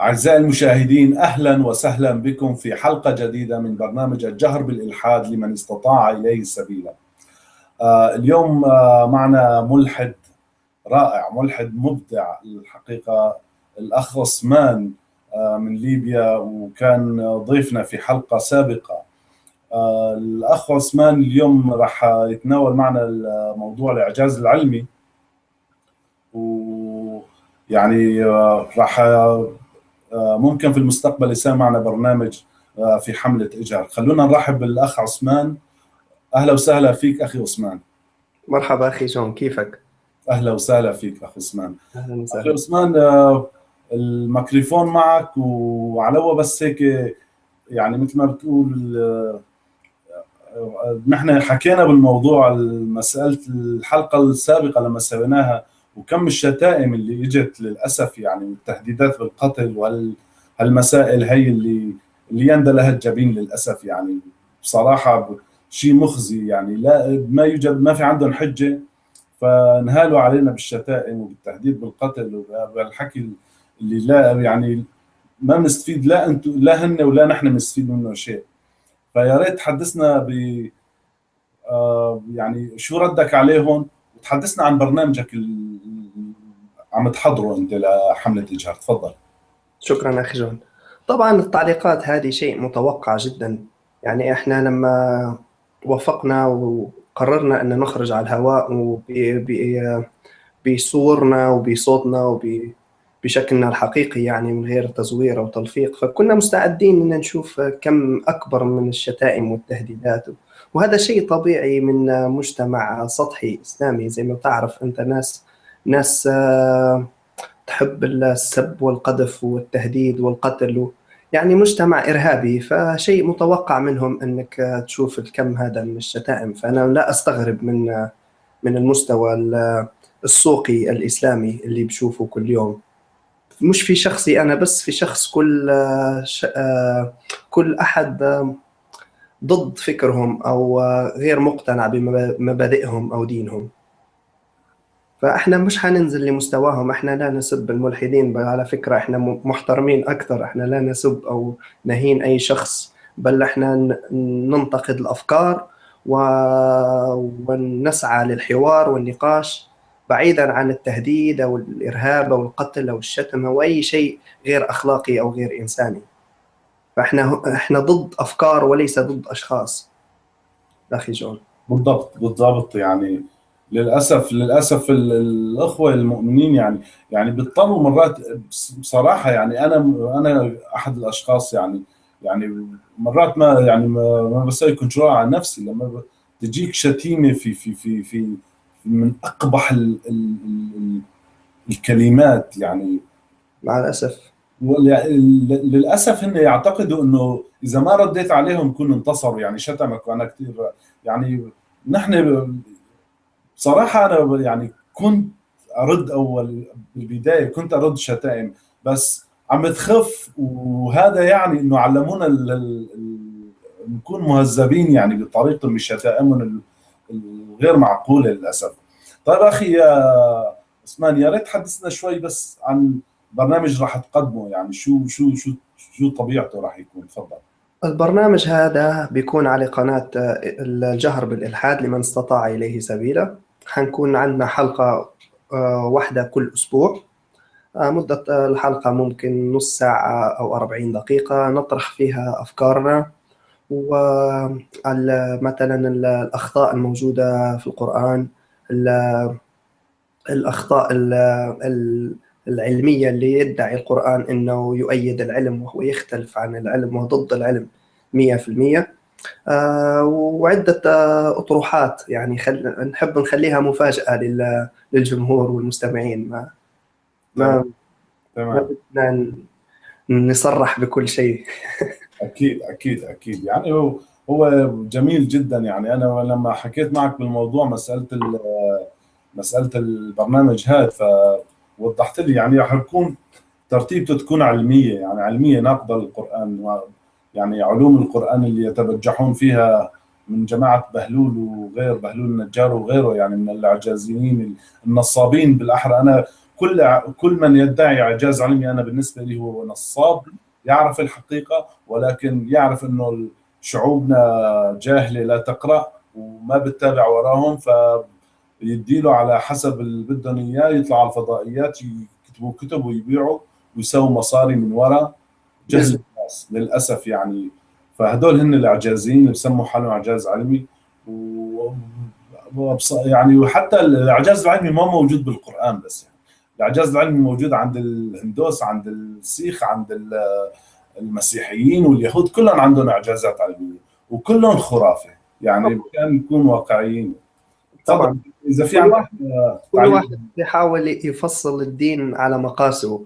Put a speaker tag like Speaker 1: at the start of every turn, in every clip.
Speaker 1: أعزائي المشاهدين أهلا وسهلا بكم في حلقة جديدة من برنامج الجهر بالإلحاد لمن استطاع إليه السبيل آه اليوم آه معنا ملحد رائع ملحد مبدع الحقيقة الأخ عثمان آه من ليبيا وكان ضيفنا في حلقة سابقة. الأخ عثمان اليوم راح يتناول معنا موضوع الإعجاز العلمي ويعني راح ممكن في المستقبل يصير معنا برنامج في حملة إجهار خلونا نرحب بالأخ عثمان. أهلا وسهلا فيك أخي عثمان.
Speaker 2: مرحبا أخي جون كيفك؟
Speaker 1: أهلا وسهلا فيك أخي عثمان.
Speaker 2: أهلا
Speaker 1: أخي
Speaker 2: وسهلا
Speaker 1: عثمان الميكروفون معك وعلى هو بس هيك يعني مثل ما بتقول نحن حكينا بالموضوع مسألة الحلقة السابقة لما سويناها وكم الشتائم اللي إجت للأسف يعني والتهديدات بالقتل وهالمسائل هي اللي اللي يندى لها الجبين للأسف يعني. بصراحة شيء مخزي يعني. لا ما يوجد ما في عندهم حجة فانهالوا علينا بالشتائم وبالتهديد بالقتل وبالحكي اللي لا يعني ما بنستفيد لا أنتم لا هن ولا نحن بنستفيد منه شيء. فيا ريت تحدثنا ب آه يعني شو ردك عليهم؟ وتحدثنا عن برنامجك اللي عم تحضره انت لحملة اجهار تفضل.
Speaker 2: شكرا أخي جون. طبعا التعليقات هذه شيء متوقع جدا. يعني إحنا لما وافقنا وقررنا أن نخرج على الهواء بصورنا وبصوتنا وبشكلنا الحقيقي يعني من غير تزوير أو تلفيق فكنا مستعدين أن نشوف كم أكبر من الشتائم والتهديدات. وهذا شيء طبيعي من مجتمع سطحي إسلامي. زي ما تعرف أنت ناس ناس آه، تحب السب والقذف والتهديد والقتل يعني مجتمع إرهابي. فشيء متوقع منهم آه، تشوف الكم هذا من الشتائم. فأنا لا أستغرب من من المستوى ال- السوقي الإسلامي اللي بشوفه كل يوم. مش في شخصي أنا بس في شخص كل آه، آه، كل آه، ضد فكرهم آه، غير مقتنع بمبادئهم أو دينهم. فإحنا مش حننزل لمستواهم إحنا لا نسب الملحدين على فكرة إحنا محترمين أكثر إحنا لا نسب أو نهين أي شخص بل إحنا ننتقد الأفكار و... ونسعى للحوار والنقاش بعيدا عن التهديد أو الإرهاب أو القتل أو الشتم أو أي شيء غير أخلاقي أو غير إنساني. فإحنا إحنا ضد أفكار وليس ضد أشخاص. أخي جون.
Speaker 1: بالضبط بالضبط. يعني للأسف للأسف ال- الأخوة المؤمنين يعني يعني بيضطروا مرات بص- بصراحة يعني أنا أنا أحد الأشخاص يعني يعني مرات ما يعني ما, بسوي كنترول على نفسي. لما تجيك شتيمة في في في في من أقبح ال ال ال الكلمات يعني.
Speaker 2: مع
Speaker 1: الأسف. للأسف هن يعتقدوا إنه إذا ما رديت عليهم كن انتصروا يعني شتمك وأنا كثير يعني نحن بصراحه أنا يعني كنت أرد أول بالبداية كنت أرد شتائم بس عم تخف وهذا يعني إنه علمونا نكون مهذبين يعني بطريقة من شتائمهم ال- الغير معقولة للأسف. طيب أخي يا عثمان يا ريت تحدثنا شوي بس عن برنامج راح تقدمه يعني شو شو شو شو طبيعته راح يكون؟ تفضل.
Speaker 2: البرنامج هذا بيكون على قناة آه، الجهر بالإلحاد لمن استطاع إليه سبيلا. حنكون عندنا حلقة آه، واحدة كل أسبوع. آه، مدة الحلقة ممكن نص ساعة أو 40 دقيقة. نطرح فيها أفكارنا ومثلا الأخطاء الموجودة في القرآن ال- الأخطاء ال- ال- العلمية اللي يدعي القرآن أنه يؤيد العلم وهو يختلف عن العلم وهو ضد العلم 100% آه، وعدة آه، أطروحات يعني خل... نحب نخليها مفاجأة لل... للجمهور والمستمعين. ما ما ما
Speaker 1: تمام.
Speaker 2: بدنا ن- نصرح بكل شيء.
Speaker 1: أكيد أكيد أكيد. يعني هو هو جميل جدا. يعني أنا لما حكيت معك بالموضوع مسألة ال- مسألة البرنامج هذا فوضحت لي يعني رح يكون ترتيبته تكون علمية يعني علمية ناقضة للقرآن يعني علوم القرآن اللي يتبجحون فيها من جماعة بهلول وغير بهلول النجار وغيره يعني من الاعجازيين النصابين بالأحرى. أنا كل كل من يدعي إعجاز علمي أنا بالنسبة لي هو نصاب يعرف الحقيقة ولكن يعرف إنه شعوبنا جاهلة لا تقرأ وما بتتابع وراهم فيديله على حسب اللي بدهم إياه يطلع على الفضائيات يكتبوا كتب ويبيعوا ويسووا مصاري من وراء جهل الناس للأسف يعني. فهدول هن الإعجازيين اللي بسموا حالهم إعجاز علمي. و يعني وحتى الإعجاز العلمي ما موجود بالقرآن بس يعني. الإعجاز العلمي موجود عند الهندوس عند السيخ عند المسيحيين واليهود كلهم عندهم إعجازات علمية وكلهم خرافة. يعني كان نكون واقعيين.
Speaker 2: طبعا. إذا في كل واحد, كل واحد بيحاول يفصل الدين على مقاسه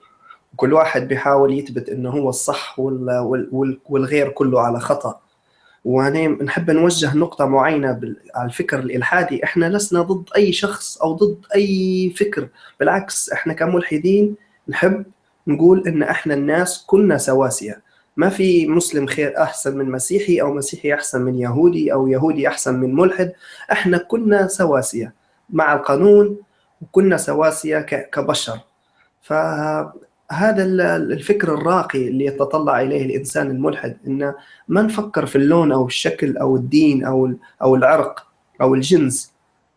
Speaker 2: وكل واحد بيحاول يثبت إنه هو الصح والغير كله على خطأ. وهنا نحب نوجه نقطة معينة على الفكر الإلحادي. إحنا لسنا ضد أي شخص أو ضد أي فكر. بالعكس إحنا كملحدين نحب نقول إن إحنا الناس كلنا سواسية. ما في مسلم خير أحسن من مسيحي أو مسيحي أحسن من يهودي أو يهودي أحسن من ملحد. إحنا كلنا سواسية. مع القانون وكلنا سواسية كبشر. ف هذا الفكر الراقي اللي يتطلع إليه الإنسان الملحد إنه ما نفكر في اللون أو الشكل أو الدين أو أو العرق أو الجنس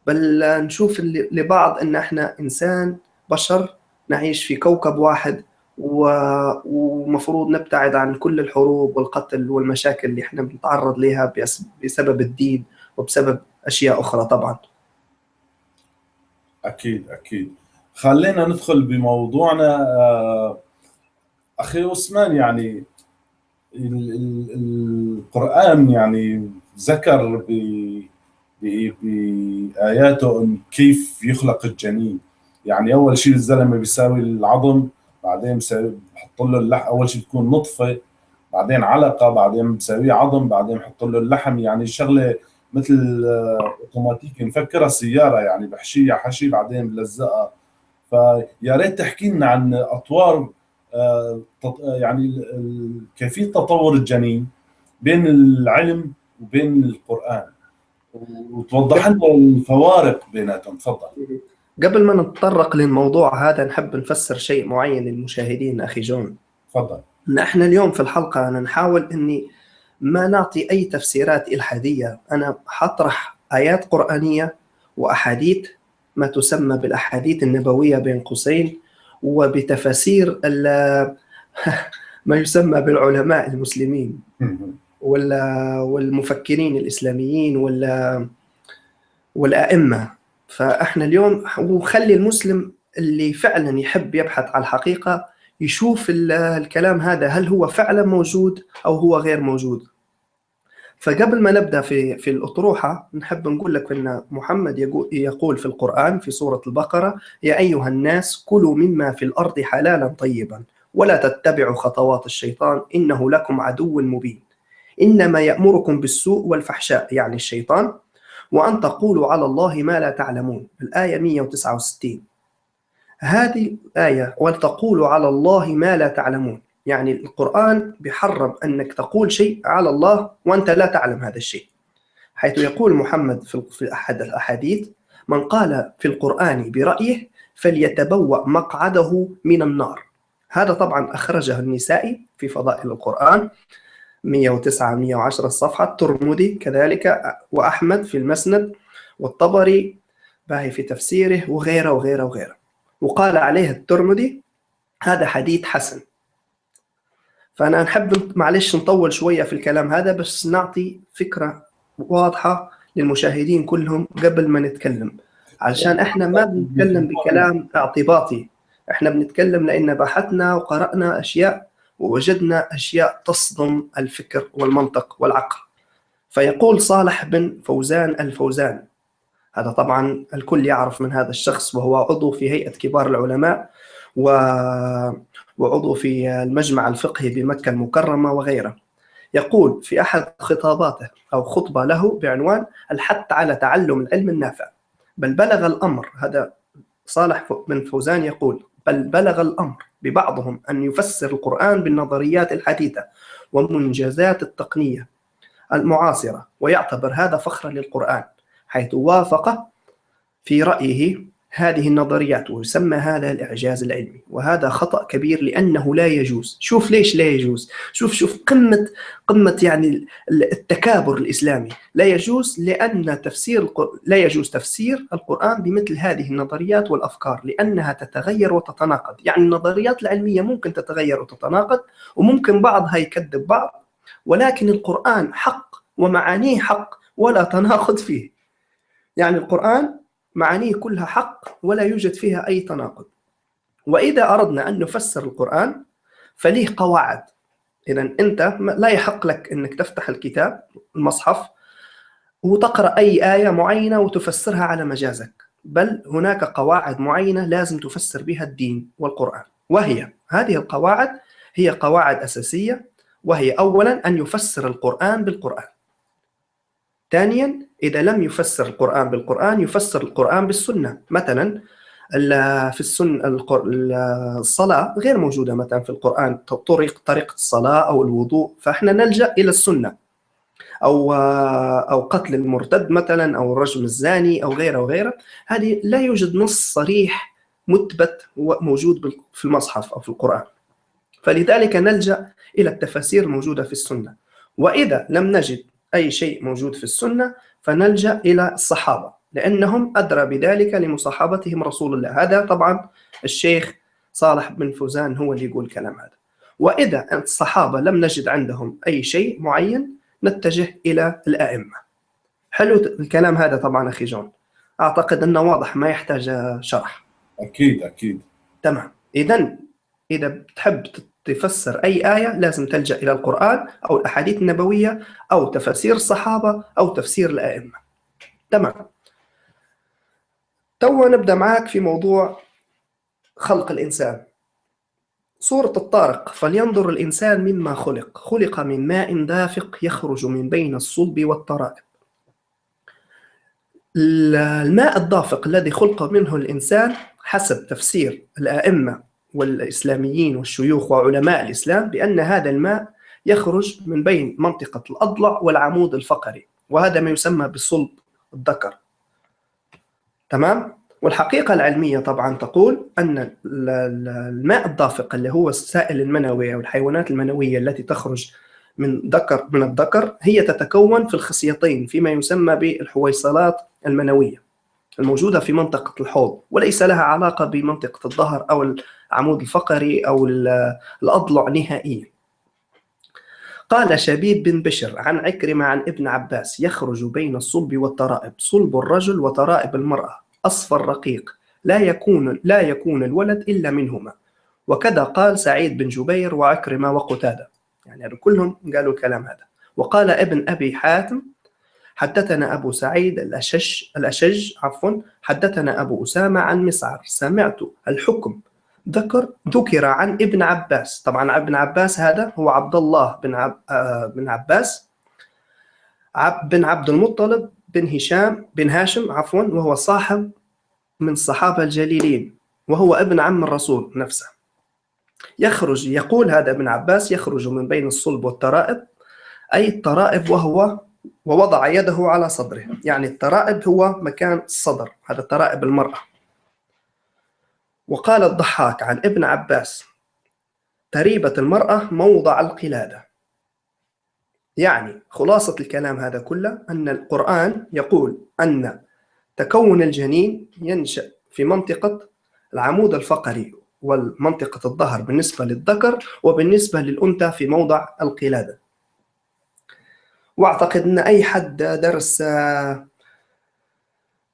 Speaker 2: بل نشوف لبعض إن إحنا إنسان بشر نعيش في كوكب واحد ومفروض نبتعد عن كل الحروب والقتل والمشاكل اللي إحنا بنتعرض لها بسبب الدين وبسبب أشياء أخرى طبعا.
Speaker 1: أكيد أكيد. خلينا ندخل بموضوعنا آه، أخي عثمان يعني القرآن يعني ذكر بآياته كيف يخلق الجنين. يعني أول شيء الزلمة بيساوي العظم بعدين بحط له اللحم أول شيء بتكون نطفة بعدين علقة بعدين بساويه عظم بعدين بحط له اللحم. يعني شغلة مثل آه، أوتوماتيك نفكرها سياره يعني بحشيها حشي بعدين بلزقها. فيا ريت تحكي لنا عن أطوار آه، يعني كيفية تطور الجنين بين العلم وبين القرآن. وتوضح لنا الفوارق بيناتهم تفضل.
Speaker 2: قبل ما نتطرق للموضوع هذا نحب نفسر شيء معين للمشاهدين أخي جون.
Speaker 1: تفضل.
Speaker 2: نحن اليوم في الحلقة أنا نحاول إني ما نعطي أي تفسيرات إلحادية. أنا حطرح آيات قرآنية وأحاديث ما تسمى بالأحاديث النبوية بين قوسين وبتفاسير ما يسمى بالعلماء المسلمين والمفكرين الإسلاميين ولا والأئمة. فإحنا اليوم وخلي المسلم اللي فعلا يحب يبحث عن الحقيقة يشوف الكلام هذا هل هو فعلا موجود أو هو غير موجود. فقبل ما نبدأ في في الأطروحة نحب نقول لك أن محمد يقول في القرآن في سورة البقرة يا أيها الناس كلوا مما في الأرض حلالا طيبا ولا تتبعوا خطوات الشيطان إنه لكم عدو مبين. إنما يأمركم بالسوء والفحشاء يعني الشيطان وأن تقولوا على الله ما لا تعلمون. الآية 169 هذه الآية وتقولوا على الله ما لا تعلمون. يعني القرآن بيحرم أنك تقول شيء على الله وأنت لا تعلم هذا الشيء. حيث يقول محمد في أحد الأحاديث من قال في القرآن برأيه فليتبوأ مقعده من النار. هذا طبعا أخرجه النسائي في فضائل القرآن 109 110 الصفحة الترمذي كذلك وأحمد في المسند والطبري باهي في تفسيره وغيره وغيره وغيره. وقال عليه الترمذي هذا حديث حسن. فأنا نحب معلش نطول شوية في الكلام هذا بس نعطي فكرة واضحة للمشاهدين كلهم قبل ما نتكلم. علشان إحنا ما بنتكلم بكلام اعتباطي. إحنا بنتكلم لأن بحثنا وقرأنا أشياء ووجدنا أشياء تصدم الفكر والمنطق والعقل. فيقول صالح بن فوزان الفوزان هذا طبعا الكل يعرف من هذا الشخص وهو عضو في هيئة كبار العلماء و وعضو في المجمع الفقهي بمكة المكرمة وغيره. يقول في أحد خطاباته أو خطبة له بعنوان الحث على تعلم العلم النافع. بل بلغ الأمر هذا صالح بن فوزان يقول بل بلغ الأمر ببعضهم أن يفسر القرآن بالنظريات الحديثة ومنجزات التقنية المعاصرة ويعتبر هذا فخرا للقرآن حيث وافق في رأيه هذه النظريات ويسمى هذا الإعجاز العلمي. وهذا خطأ كبير لأنه لا يجوز. شوف ليش لا يجوز. شوف شوف قمة قمة يعني التكابر الإسلامي. لا يجوز لأن تفسير لا يجوز تفسير القرآن بمثل هذه النظريات والأفكار لأنها تتغير وتتناقض. يعني النظريات العلمية ممكن تتغير وتتناقض وممكن بعضها يكذب بعض ولكن القرآن حق ومعانيه حق ولا تناقض فيه. يعني القرآن معانيه كلها حق ولا يوجد فيها أي تناقض. وإذا أردنا أن نفسر القرآن فليه قواعد. إذا أنت لا يحق لك أنك تفتح الكتاب المصحف وتقرأ أي آية معينة وتفسرها على مجازك. بل هناك قواعد معينة لازم تفسر بها الدين والقرآن. وهي هذه القواعد هي قواعد أساسية وهي أولا أن يفسر القرآن بالقرآن. ثانيا إذا لم يفسر القرآن بالقرآن يفسر القرآن بالسنة. مثلا في السنة الصلاة غير موجودة. مثلا في القرآن طريق طريقة الصلاة أو الوضوء. فإحنا نلجأ إلى السنة. أو أو قتل المرتد مثلا أو رجم الزاني أو غيره وغيره هذه لا يوجد نص صريح مثبت موجود في المصحف أو في القرآن. فلذلك نلجأ إلى التفاسير الموجودة في السنة. وإذا لم نجد أي شيء موجود في السنة فنلجأ إلى الصحابة لأنهم أدرى بذلك لمصاحبتهم رسول الله. هذا طبعا الشيخ صالح بن فوزان هو اللي يقول الكلام هذا. وإذا الصحابة لم نجد عندهم أي شيء معين نتجه إلى الأئمة. حلو الكلام هذا طبعا أخي جون. أعتقد أنه واضح ما يحتاج شرح.
Speaker 1: أكيد أكيد.
Speaker 2: تمام. إذا إذا بتحب تفسر أي آية لازم تلجأ إلى القرآن أو الأحاديث النبوية أو تفسير الصحابة أو تفسير الأئمة. تمام. تو نبدأ معك في موضوع خلق الإنسان. سورة الطارق فلينظر الإنسان مما خلق خلق من ماء دافق يخرج من بين الصلب والترائب الماء الدافق الذي خلق منه الإنسان حسب تفسير الأئمة والإسلاميين والشيوخ وعلماء الإسلام بأن هذا الماء يخرج من بين منطقة الأضلع والعمود الفقري وهذا ما يسمى بصلب الذكر تمام؟ والحقيقة العلمية طبعا تقول أن الماء الدافق اللي هو السائل المنوي أو الحيوانات المنوية التي تخرج من ذكر من الذكر هي تتكون في الخصيتين فيما يسمى بالحويصلات المنوية الموجودة في منطقة الحوض وليس لها علاقة بمنطقة الظهر أو العمود الفقري أو الأضلع نهائيا. قال شبيب بن بشر عن عكرمة عن ابن عباس يخرج بين الصلب والترائب. صلب الرجل وترائب المرأة. أصفر رقيق. لا يكون لا يكون الولد إلا منهما. وكذا قال سعيد بن جبير وعكرمة وقتادة. يعني كلهم قالوا الكلام هذا. وقال ابن أبي حاتم حدثنا أبو سعيد الأشج الأشج عفوا حدثنا أبو أسامة عن مسعر سمعت الحكم ذكر ذكر عن ابن عباس. طبعا ابن عباس هذا هو عبد الله بن عب آه بن عباس. عب بن عبد المطلب بن هشام بن هاشم عفوا وهو صاحب من الصحابة الجليلين وهو ابن عم الرسول نفسه. يخرج يقول هذا ابن عباس يخرج من بين الصلب والترائب. أي الترائب وهو ووضع يده على صدره. يعني الترائب هو مكان الصدر هذا ترائب المرأة. وقال الضحاك عن ابن عباس تريبة المرأة موضع القلادة. يعني خلاصة الكلام هذا كله أن القرآن يقول أن تكون الجنين ينشأ في منطقة العمود الفقري والمنطقة الظهر بالنسبة للذكر وبالنسبة للأنثى في موضع القلادة. واعتقد إن أي حد درس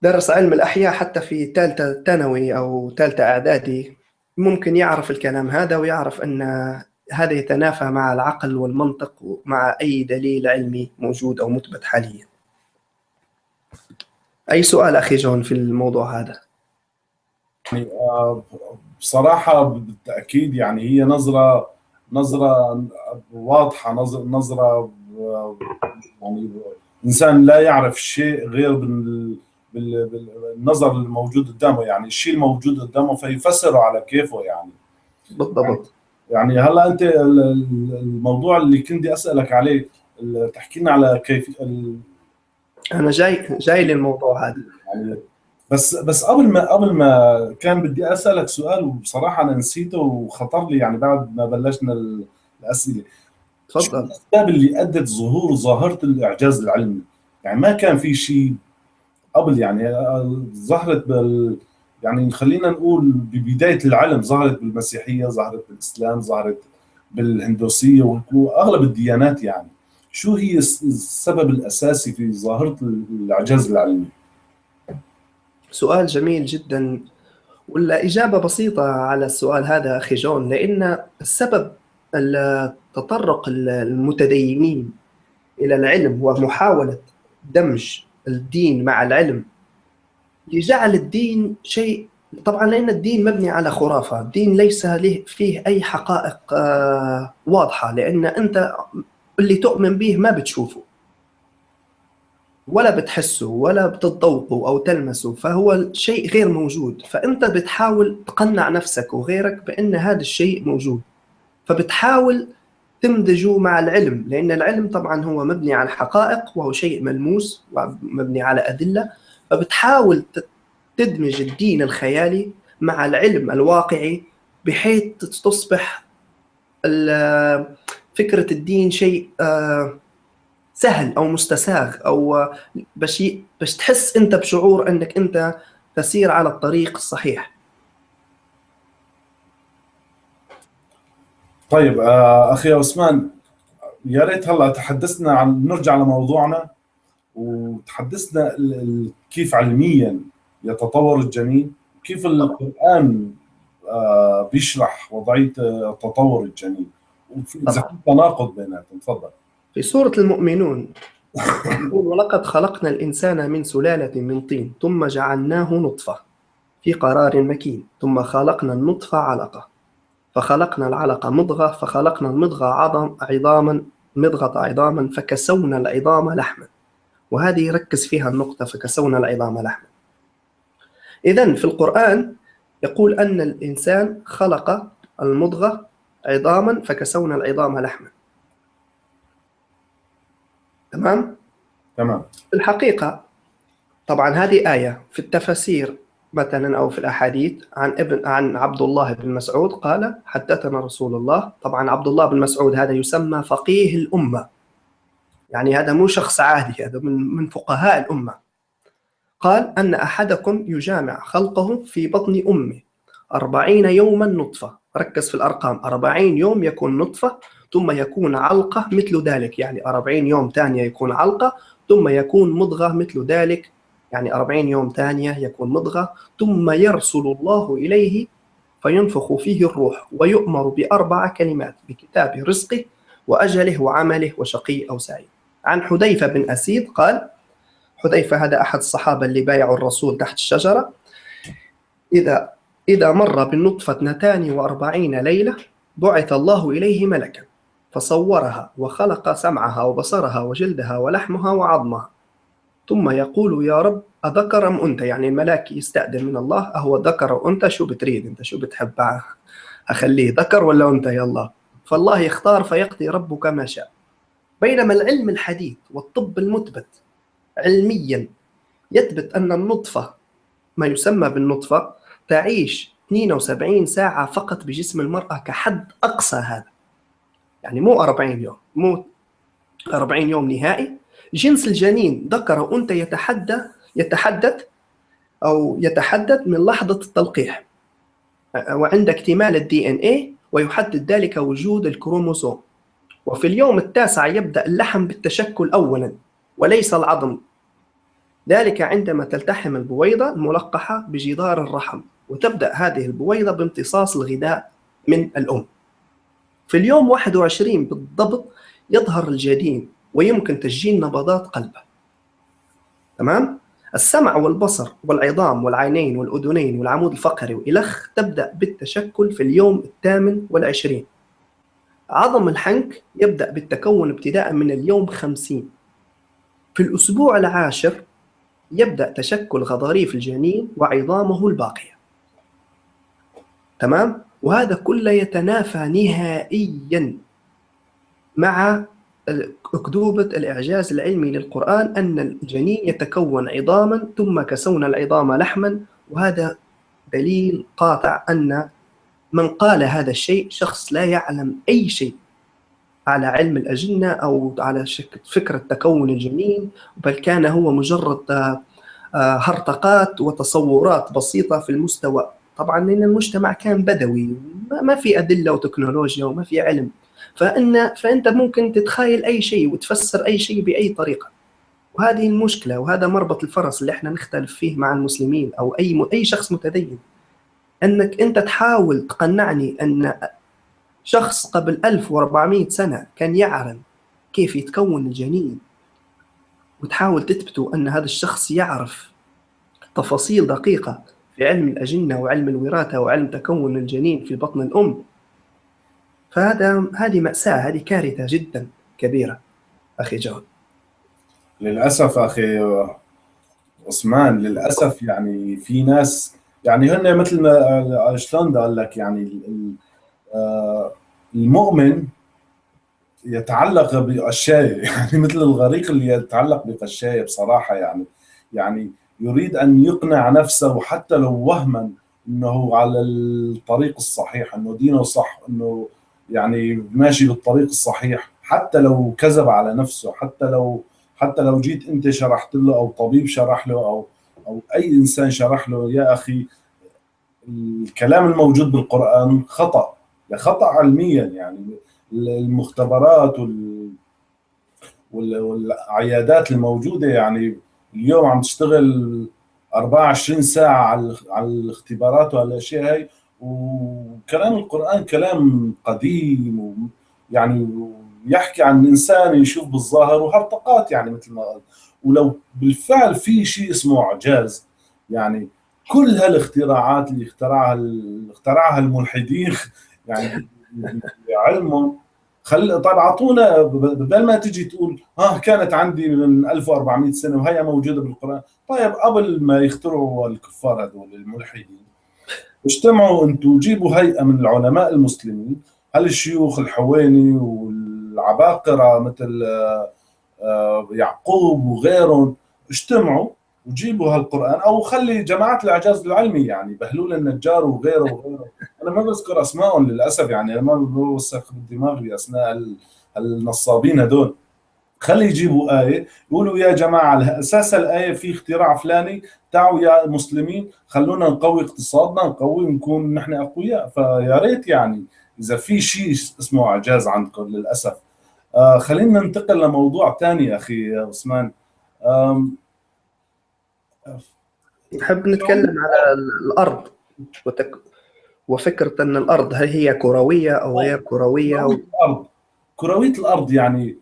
Speaker 2: درس علم الأحياء حتى في ثالثه ثانوي أو ثالثه إعدادي. ممكن يعرف الكلام هذا ويعرف أن هذا يتنافى مع العقل والمنطق ومع أي دليل علمي موجود أو مثبت حاليا. أي سؤال أخي جون في الموضوع هذا؟
Speaker 1: يعني بصراحة بالتأكيد يعني هي نظرة نظرة واضحة نظرة يعني إنسان لا يعرف شيء غير بالنظر الموجود قدامه يعني الشيء الموجود قدامه فيفسره على كيفه يعني.
Speaker 2: بالضبط.
Speaker 1: يعني هلا أنت الموضوع اللي كنت أسألك عليه تحكي لنا على كيف
Speaker 2: أنا جاي جاي للموضوع هذا.
Speaker 1: يعني بس بس قبل ما قبل ما كان بدي أسألك سؤال وبصراحة أنا نسيته وخطر لي يعني بعد ما بلشنا الأسئلة. شو
Speaker 2: تفضل.
Speaker 1: الأسباب اللي أدت ظهور ظاهرة الإعجاز العلمي؟ يعني ما كان في شيء قبل يعني ظهرت بال يعني خلينا نقول ببداية العلم ظهرت بالمسيحية، ظهرت بالإسلام، ظهرت بالهندوسيه وأغلب الديانات يعني شو هي السبب الأساسي في ظاهرة الإعجاز العلمي؟
Speaker 2: سؤال جميل جدا والإجابة بسيطة على السؤال هذا أخي جون لأن السبب تطرق المتدينين إلى العلم ومحاولة دمج الدين مع العلم. لجعل الدين شيء طبعا لأن الدين مبني على خرافة. الدين ليس له فيه أي حقائق آه، واضحة لأن أنت اللي تؤمن به ما بتشوفه. ولا بتحسه ولا بتتذوقه أو تلمسه فهو شيء غير موجود. فأنت بتحاول تقنع نفسك وغيرك بأن هذا الشيء موجود. فبتحاول تمدجه مع العلم لأن العلم طبعا هو مبني على حقائق وهو شيء ملموس ومبني على أدلة فبتحاول تدمج الدين الخيالي مع العلم الواقعي بحيث تصبح فكرة الدين شيء آه، سهل أو مستساغ أو باش باش تحس أنت بشعور أنك أنت تسير على الطريق الصحيح.
Speaker 1: طيب آه، أخي عثمان يا ريت هلا تحدثنا عن نرجع لموضوعنا وتحدثنا كيف علميا يتطور الجنين؟ كيف القرآن آه، بيشرح وضعية تطور الجنين؟ إذا في تناقض بيناتهم تفضل.
Speaker 2: في سورة المؤمنون يقول ولقد خلقنا الإنسان من سلالة من طين ثم جعلناه نطفة في قرار مكين ثم خلقنا النطفة علقة. فخلقنا العلقة مضغة فخلقنا المضغة عظم عظاما مضغة عظاما فكسونا العظام لحما. وهذه ركز فيها النقطة فكسونا العظام لحما. إذا في القرآن يقول أن الإنسان خلق المضغة عظاما فكسونا العظام لحما. تمام؟
Speaker 1: تمام.
Speaker 2: الحقيقة طبعا هذه آية في التفاسير مثلا أو في الأحاديث عن ابن عن عبد الله بن مسعود قال حدثنا رسول الله. طبعا عبد الله بن مسعود هذا يسمى فقيه الأمة. يعني هذا مو شخص عادي هذا من من فقهاء الأمة. قال أن أحدكم يجامع خلقه في بطن أمه. أربعين يوما نطفة. ركز في الأرقام. أربعين يوم يكون نطفة ثم يكون علقة مثل ذلك. يعني 40 يوم ثانية يكون علقة ثم يكون مضغة مثل ذلك. يعني 40 يوم ثانية يكون مضغة ثم يرسل الله إليه فينفخ فيه الروح ويؤمر بأربع كلمات بكتاب رزقه وأجله وعمله وشقي أو سعيد. عن حذيفة بن أسيد قال حذيفة هذا أحد الصحابة اللي بايعوا الرسول تحت الشجرة إذا إذا مر بالنطفة اثنتان وأربعين ليلة بعث الله إليه ملكا فصورها وخلق سمعها وبصرها وجلدها ولحمها وعظمها. ثم يقول يا رب أذكر أم أنت يعني الملاك يستأذن من الله أهو ذكر أو أنت شو بتريد أنت؟ شو بتحب أخليه ذكر ولا أنت يا الله فالله يختار فيقضي ربك ما شاء. بينما العلم الحديث والطب المثبت علميا يثبت أن النطفة ما يسمى بالنطفة تعيش 72 ساعة فقط بجسم المرأة كحد أقصى هذا. يعني مو 40 يوم مو 40 يوم نهائي جنس الجنين ذكر وانثى يتحدث يتحدث أو يتحدث من لحظة التلقيح. وعند اكتمال الدي ان اي ويحدد ذلك وجود الكروموسوم. وفي اليوم التاسع يبدأ اللحم بالتشكل اولا وليس العظم. ذلك عندما تلتحم البويضة الملقحة بجدار الرحم وتبدأ هذه البويضة بامتصاص الغذاء من الأم. في اليوم 21 بالضبط يظهر الجنين ويمكن تسجيل نبضات قلبه. تمام؟ السمع والبصر والعظام والعينين والأذنين والعمود الفقري وإلخ تبدأ بالتشكل في اليوم الثامن والعشرين. عظم الحنك يبدأ بالتكون ابتداء من اليوم خمسين. في الأسبوع العاشر يبدأ تشكل غضاريف الجنين وعظامه الباقية. تمام؟ وهذا كله يتنافى نهائيا مع أكذوبة الإعجاز العلمي للقرآن أن الجنين يتكون عظاما ثم كسونا العظام لحما وهذا دليل قاطع أن من قال هذا الشيء شخص لا يعلم أي شيء على علم الأجنة أو على فكرة تكون الجنين بل كان هو مجرد آه، هرطقات وتصورات بسيطة في المستوى. طبعا لأن المجتمع كان بدوي ما في أدلة وتكنولوجيا وما في علم. فإن فأنت ممكن تتخيل أي شيء وتفسر أي شيء بأي طريقة. وهذه المشكلة وهذا مربط الفرس اللي إحنا نختلف فيه مع المسلمين أو أي أي شخص متدين. أنك أنت تحاول تقنعني أن شخص قبل 1400 سنة كان يعلم كيف يتكون الجنين وتحاول تثبتوا أن هذا الشخص يعرف تفاصيل دقيقة في علم الأجنة وعلم الوراثة وعلم تكون الجنين في بطن الأم. فهذا هذه مأساة هذه كارثة جدا كبيرة أخي جون
Speaker 1: للأسف أخي عثمان للأسف يعني في ناس يعني هن مثل ما شلون قال لك يعني آه، المؤمن يتعلق بقشاية يعني مثل الغريق اللي يتعلق بقشاية بصراحة يعني يعني يريد أن يقنع نفسه حتى لو وهما أنه على الطريق الصحيح أنه دينه صح أنه يعني ماشي بالطريق الصحيح. حتى لو كذب على نفسه حتى لو حتى لو جيت انت شرحت له أو طبيب شرح له أو أو أي إنسان شرح له يا أخي الكلام الموجود بالقرآن خطأ. خطأ علميا يعني. المختبرات وال والعيادات الموجودة يعني اليوم عم تشتغل 24 ساعة على الاختبارات وهالاشياء هاي. وكلام القرآن كلام قديم يعني يحكي عن إنسان يشوف بالظاهر وهرطقات يعني مثل ما قال. ولو بالفعل في شيء اسمه إعجاز يعني كل هالاختراعات اللي اخترعها اخترعها الملحدين يعني علمهم. خل طيب أعطونا بدل ما تجي تقول ها كانت عندي من 1400 سنة وهي موجودة بالقرآن. طيب قبل ما يخترعوا الكفار هذول الملحدين اجتمعوا أنتم جيبوا هيئة من العلماء المسلمين. هالشيوخ الحويني والعباقرة مثل آه، يعقوب وغيرهم اجتمعوا وجيبوا هالقرآن؟ أو خلي جماعات الأعجاز العلمي يعني بهلول النجار وغيره وغيره. أنا ما بذكر اسمائهم للأسف يعني ما بوسخ بالدماغ بأسماء النصابين هدول خلي يجيبوا آية يقولوا يا جماعة على أساس الآية في اختراع فلاني تعوا يا مسلمين خلونا نقوي اقتصادنا نقوي نكون نحن أقوياء. فيا ريت يعني إذا في شيء اسمه إعجاز عندكم للأسف. آه خلينا ننتقل لموضوع ثاني أخي عثمان.
Speaker 2: نحب نتكلم على الأرض وتك... وفكرة أن الأرض هل هي كروية أو غير كروية؟
Speaker 1: كروية الأرض. كروية الأرض يعني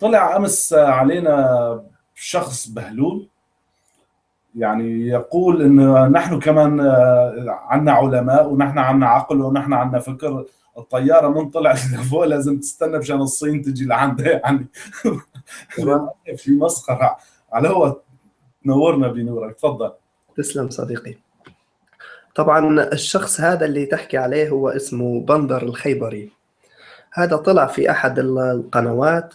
Speaker 1: طلع أمس علينا شخص بهلول. يعني يقول انه نحن كمان عندنا علماء ونحن عندنا عقل ونحن عندنا فكر. الطيارة من طلعت لفوق لازم تستنى مشان الصين تجي لعندها يعني. في مسخرة. على هو نورنا بنورك تفضل.
Speaker 2: تسلم صديقي. طبعا الشخص هذا اللي تحكي عليه هو اسمه بندر الخيبري. هذا طلع في أحد القنوات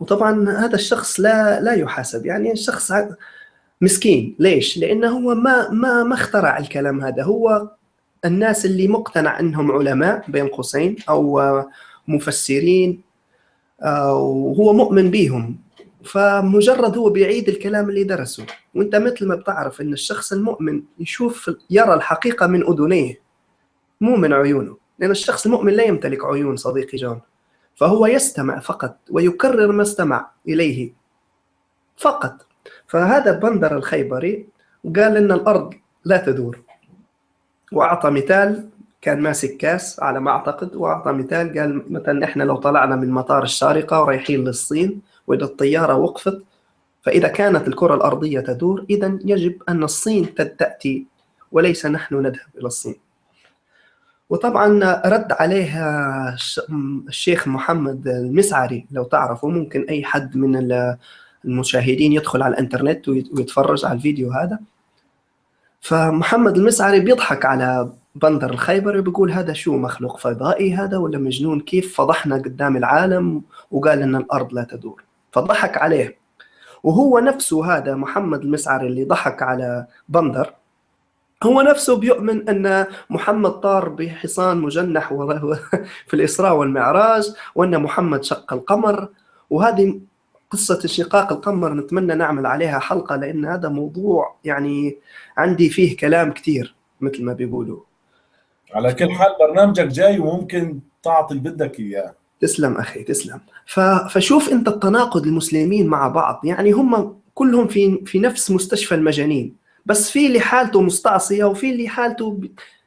Speaker 2: وطبعا هذا الشخص لا لا يحاسب. يعني الشخص مسكين. ليش؟ لأنه هو ما ما ما اخترع الكلام هذا. هو الناس اللي مقتنع أنهم علماء بين قوسين أو مفسرين وهو مؤمن بيهم. فمجرد هو بيعيد الكلام اللي درسه. وأنت مثل ما بتعرف إن الشخص المؤمن يشوف يرى الحقيقة من أذنيه مو من عيونه. لأن الشخص المؤمن لا يمتلك عيون صديقي جون. فهو يستمع فقط ويكرر ما استمع إليه فقط. فهذا بندر الخيبري قال إن الأرض لا تدور. وأعطى مثال كان ماسك كاس على ما أعتقد وأعطى مثال قال مثلا إحنا لو طلعنا من مطار الشارقة ورايحين للصين وإذا الطيارة وقفت فإذا كانت الكرة الأرضية تدور إذا يجب أن الصين تأتي وليس نحن نذهب إلى الصين. وطبعا رد عليها الشيخ محمد المسعري لو تعرفوا ممكن أي حد من المشاهدين يدخل على الإنترنت ويتفرج على الفيديو هذا. فمحمد المسعري بيضحك على بندر الخيبري بيقول هذا شو مخلوق فضائي هذا ولا مجنون؟ كيف فضحنا قدام العالم وقال إن الأرض لا تدور. فضحك عليه. وهو نفسه هذا محمد المسعري اللي ضحك على بندر. هو نفسه بيؤمن أن محمد طار بحصان مجنح في الإسراء والمعراج وأن محمد شق القمر. وهذه قصة انشقاق القمر نتمنى نعمل عليها حلقة لأن هذا موضوع يعني عندي فيه كلام كثير مثل ما بيقولوا.
Speaker 1: على كل حال برنامجك جاي وممكن تعطي اللي بدك إياه.
Speaker 2: تسلم أخي تسلم. فشوف أنت التناقض المسلمين مع بعض يعني هم كلهم في في نفس مستشفى المجانين. بس في اللي حالته مستعصية وفي اللي حالته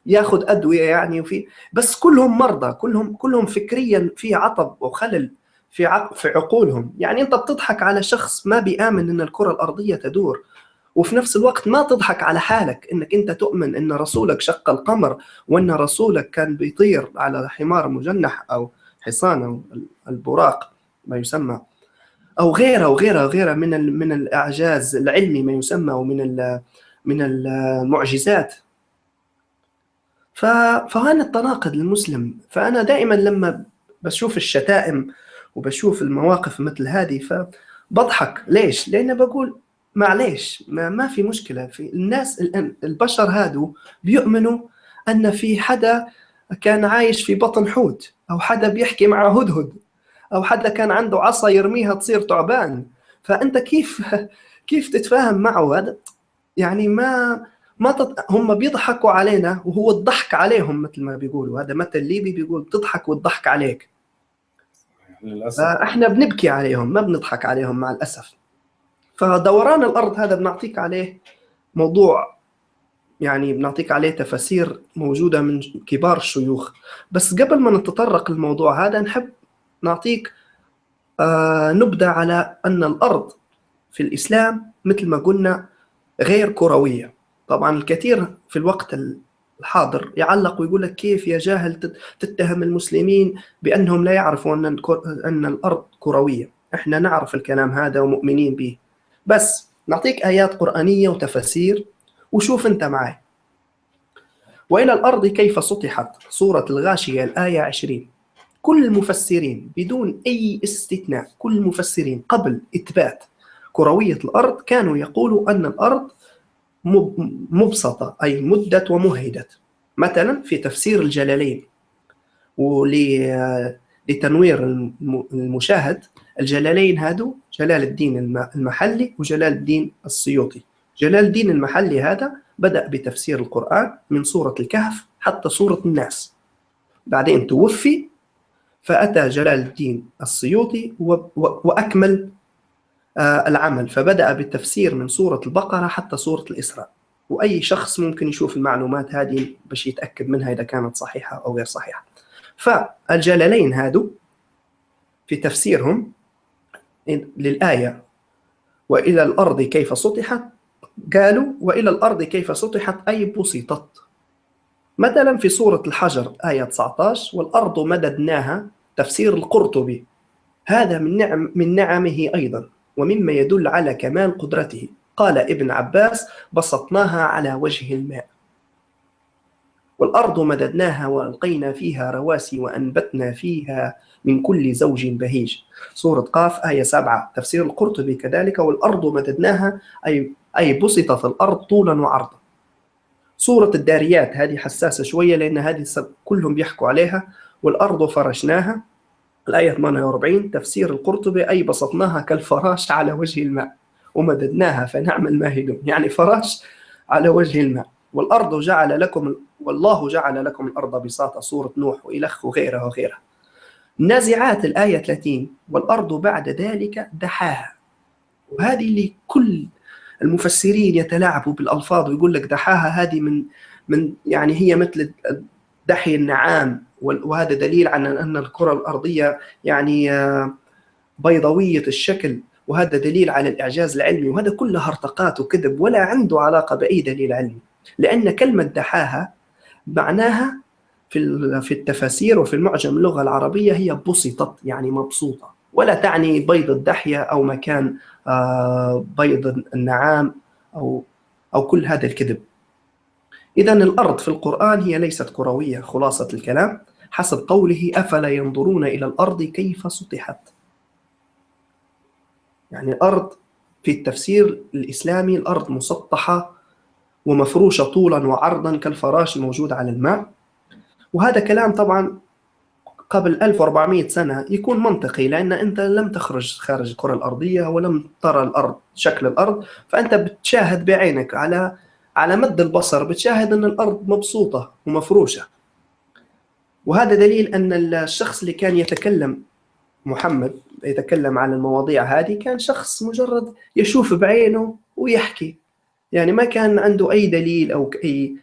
Speaker 2: ياخذ أدوية يعني وفي بس كلهم مرضى كلهم كلهم فكريا في عطب وخلل في في عقولهم. يعني أنت بتضحك على شخص ما بيآمن إن الكرة الأرضية تدور وفي نفس الوقت ما تضحك على حالك إنك أنت تؤمن إن رسولك شق القمر وإن رسولك كان بيطير على حمار مجنح أو حصان أو البراق ما يسمى أو غيره وغيره وغيره من من الأعجاز العلمي ما يسمى ومن من المعجزات. فهذا التناقض المسلم فأنا دائما لما بشوف الشتائم وبشوف المواقف مثل هذه فبضحك. ليش؟ لأن بقول معليش ما, ما في مشكلة. في الناس البشر هادو بيؤمنوا أن في حدا كان عايش في بطن حوت أو حدا بيحكي مع هدهد أو حدا كان عنده عصا يرميها تصير تعبان. فأنت كيف كيف تتفاهم معه؟ هذا يعني ما ما تط... هم بيضحكوا علينا وهو الضحك عليهم مثل ما بيقولوا. هذا مثل ليبي بيقول بتضحك والضحك عليك. للأسف. إحنا بنبكي عليهم ما بنضحك عليهم مع الأسف. فدوران الأرض هذا بنعطيك عليه موضوع يعني بنعطيك عليه تفاسير موجودة من كبار الشيوخ. بس قبل ما نتطرق للموضوع هذا نحب نعطيك آه نبدأ على أن الأرض في الإسلام مثل ما قلنا غير كروية طبعا الكثير في الوقت الحاضر يعلق ويقول لك كيف يا جاهل تتهم المسلمين بأنهم لا يعرفوا أن أن الأرض كروية، إحنا نعرف الكلام هذا ومؤمنين به. بس نعطيك آيات قرآنية وتفاسير وشوف أنت معي. وإلى الأرض كيف سطحت سورة الغاشية الآية 20 كل المفسرين بدون أي استثناء كل المفسرين قبل إثبات كروية الأرض كانوا يقولوا أن الأرض مبسطة أي مدت ومهدت مثلا في تفسير الجلالين ولتنوير المشاهد الجلالين هادو جلال الدين المحلي وجلال الدين السيوطي. جلال الدين المحلي هذا بدأ بتفسير القرآن من سورة الكهف حتى سورة الناس. بعدين توفي فأتى جلال الدين السيوطي وأكمل العمل فبدأ بالتفسير من سورة البقرة حتى سورة الإسراء. وأي شخص ممكن يشوف المعلومات هذه باش يتأكد منها إذا كانت صحيحة أو غير صحيحة. فالجلالين هادو في تفسيرهم للآية وإلى الأرض كيف سطحت؟ قالوا وإلى الأرض كيف سطحت؟ أي بسطت. مثلا في سورة الحجر آية 19 والأرض مددناها تفسير القرطبي. هذا من نعم من نعمه أيضا. ومما يدل على كمال قدرته. قال ابن عباس بسطناها على وجه الماء. والأرض مددناها وألقينا فيها رواسي وأنبتنا فيها من كل زوج بهيج. سورة قاف آية سبعة. تفسير القرطبي كذلك والأرض مددناها أي أي بسطت الأرض طولا وعرضا. سورة الداريات هذه حساسة شوية لأن هذه كلهم بيحكوا عليها. والأرض فرشناها. الآية 48 تفسير القرطبي أي بسطناها كالفراش على وجه الماء ومددناها فنعم الماهدون يعني فراش على وجه الماء. والأرض جعل لكم والله جعل لكم الأرض بساطة سورة نوح وإلخ وغيرها وغيرها. النازعات الآية 30 والأرض بعد ذلك دحاها. وهذه اللي كل المفسرين يتلاعبوا بالألفاظ ويقول لك دحاها هذه من من يعني هي مثل دحي النعام. وهذا دليل على أن الكرة الأرضية يعني آه، بيضاوية الشكل وهذا دليل على الإعجاز العلمي وهذا كله هرطقات وكذب ولا عنده علاقة بأي دليل علمي لأن كلمة دحاها معناها في في التفاسير وفي المعجم اللغة العربية هي بسطت يعني مبسوطة ولا تعني بيض الدحية أو مكان آه، بيض النعام أو أو كل هذا الكذب. إذا الأرض في القرآن هي ليست كروية خلاصة الكلام. حسب قوله أفلا ينظرون إلى الأرض كيف سطحت. يعني الأرض في التفسير الإسلامي الأرض مسطحة ومفروشة طولا وعرضا كالفراش الموجود على الماء. وهذا كلام طبعا قبل 1400 سنة يكون منطقي لأن أنت لم تخرج خارج الكرة الأرضية ولم ترى الأرض شكل الأرض. فأنت بتشاهد بعينك على على مد البصر بتشاهد أن الأرض مبسوطة ومفروشة. وهذا دليل أن الشخص اللي كان يتكلم محمد يتكلم عن المواضيع هذه كان شخص مجرد يشوف بعينه ويحكي. يعني ما كان عنده أي دليل أو أي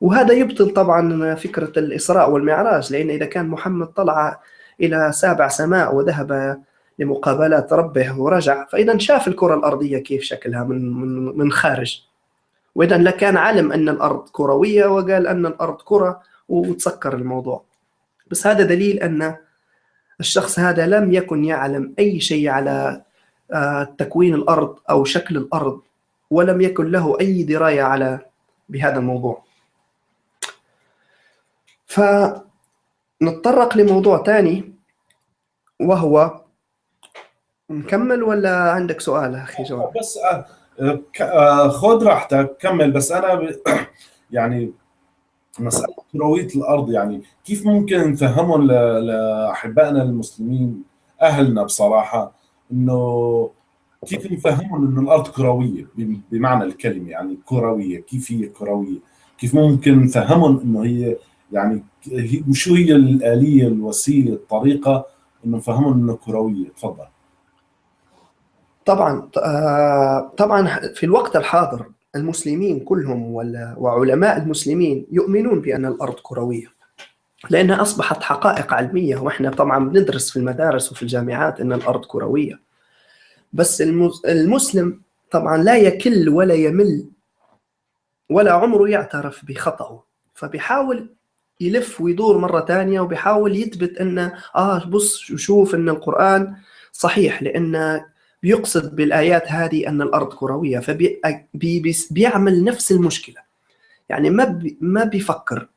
Speaker 2: وهذا يبطل طبعا فكرة الإسراء والمعراج لأن إذا كان محمد طلع إلى سابع سماء وذهب لمقابلة ربه ورجع فإذا شاف الكرة الأرضية كيف شكلها من من من خارج. وإذا لكان علم أن الأرض كروية وقال أن الأرض كرة وتسكر الموضوع. بس هذا دليل أن الشخص هذا لم يكن يعلم أي شيء على تكوين الأرض أو شكل الأرض ولم يكن له أي دراية على بهذا الموضوع فنتطرق لموضوع ثاني وهو نكمل ولا عندك سؤال أخي جواد؟
Speaker 1: بس خذ راحتك كمل بس أنا يعني مساله كرويه الأرض يعني كيف ممكن نفهمهم لأحبائنا المسلمين أهلنا بصراحة إنه كيف نفهمهم إنه الأرض كروية؟ بمعنى الكلمة يعني كروية كيف هي كروية؟ كيف ممكن نفهمهم إنه هي يعني شو هي الآلية الوسيلة الطريقة إنه نفهمهم إنه كروية؟ تفضل.
Speaker 2: طبعا طبعا في الوقت الحاضر المسلمين كلهم وعلماء المسلمين يؤمنون بأن الأرض كروية لأنها أصبحت حقائق علمية وإحنا طبعا بندرس في المدارس وفي الجامعات أن الأرض كروية. بس المسلم طبعا لا يكل ولا يمل ولا عمره يعترف بخطأه فبيحاول يلف ويدور مرة ثانية وبيحاول يثبت أنه آه بص شوف أن القرآن صحيح لأن بيقصد بالآيات هذه أن الأرض كروية فبيعمل نفس المشكلة. يعني ما ما بيفكر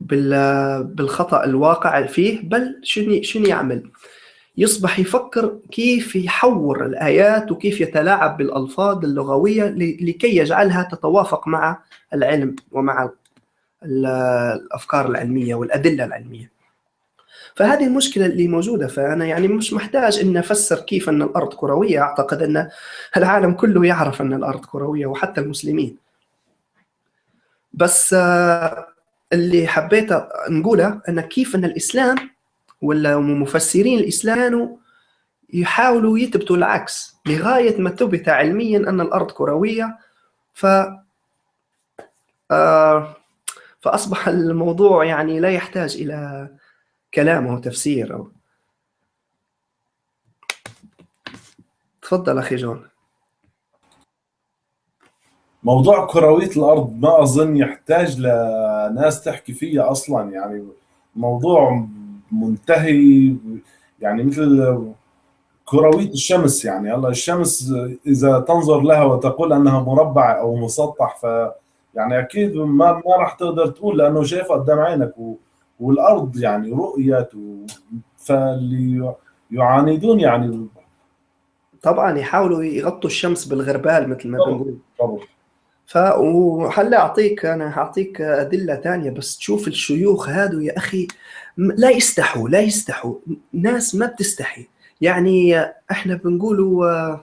Speaker 2: بالخطأ الواقع فيه بل شنو شنو يعمل؟ يصبح يفكر كيف يحور الآيات وكيف يتلاعب بالألفاظ اللغوية لكي يجعلها تتوافق مع العلم ومع الأفكار العلمية والأدلة العلمية. فهذه المشكلة اللي موجودة. فأنا يعني مش محتاج إن أفسر كيف أن الأرض كروية. أعتقد أن العالم كله يعرف أن الأرض كروية وحتى المسلمين. بس اللي حبيت نقوله أن كيف أن الإسلام ولا مفسرين الإسلام يحاولوا يثبتوا العكس. لغاية ما ثبت علميا أن الأرض كروية ف آه فأصبح الموضوع يعني لا يحتاج إلى كلام أو تفسير. أو تفضل أخي جون.
Speaker 1: موضوع كروية الأرض ما أظن يحتاج لناس تحكي فيه أصلا. يعني موضوع منتهي يعني مثل كروية الشمس. يعني الله الشمس إذا تنظر لها وتقول أنها مربع أو مسطح ف يعني أكيد ما ما راح تقدر تقول لأنه شايفها قدام عينك. و... والأرض يعني رؤيت. فاللي يعاندون يعني
Speaker 2: طبعا يحاولوا يغطوا الشمس بالغربال مثل ما بنقول. طبعا ف وهلا أعطيك أنا هعطيك أدلة ثانية بس تشوف الشيوخ هادو يا أخي لا يستحوا لا يستحوا. ناس ما بتستحي. يعني إحنا بنقولوا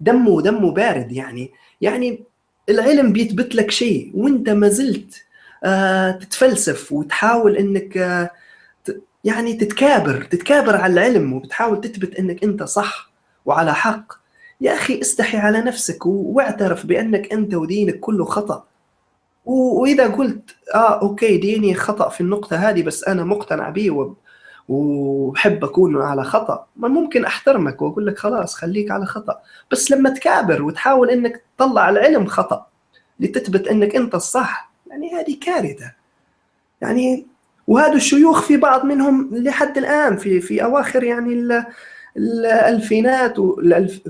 Speaker 2: دمه دمه بارد يعني. يعني العلم بيثبت لك شيء وإنت ما زلت تتفلسف وتحاول إنك آه يعني تتكابر تتكابر على العلم وبتحاول تثبت إنك أنت صح وعلى حق. يا أخي استحي على نفسك واعترف بأنك أنت ودينك كله خطأ. وإذا قلت آه أوكي ديني خطأ في النقطة هذه بس أنا مقتنع به وبحب أكون على خطأ ما ممكن أحترمك وأقول لك خلاص خليك على خطأ. بس لما تكابر وتحاول إنك تطلع العلم خطأ لتثبت إنك أنت الصح يعني هذه كارثة. يعني وهذا الشيوخ في بعض منهم لحد الآن في في أواخر يعني الألفينات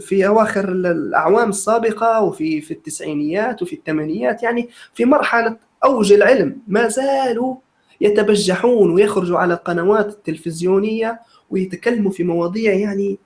Speaker 2: في أواخر الأعوام السابقة وفي في التسعينيات وفي الثمانينات يعني في مرحلة أوج العلم ما زالوا يتبجحون ويخرجوا على القنوات التلفزيونية ويتكلموا في مواضيع يعني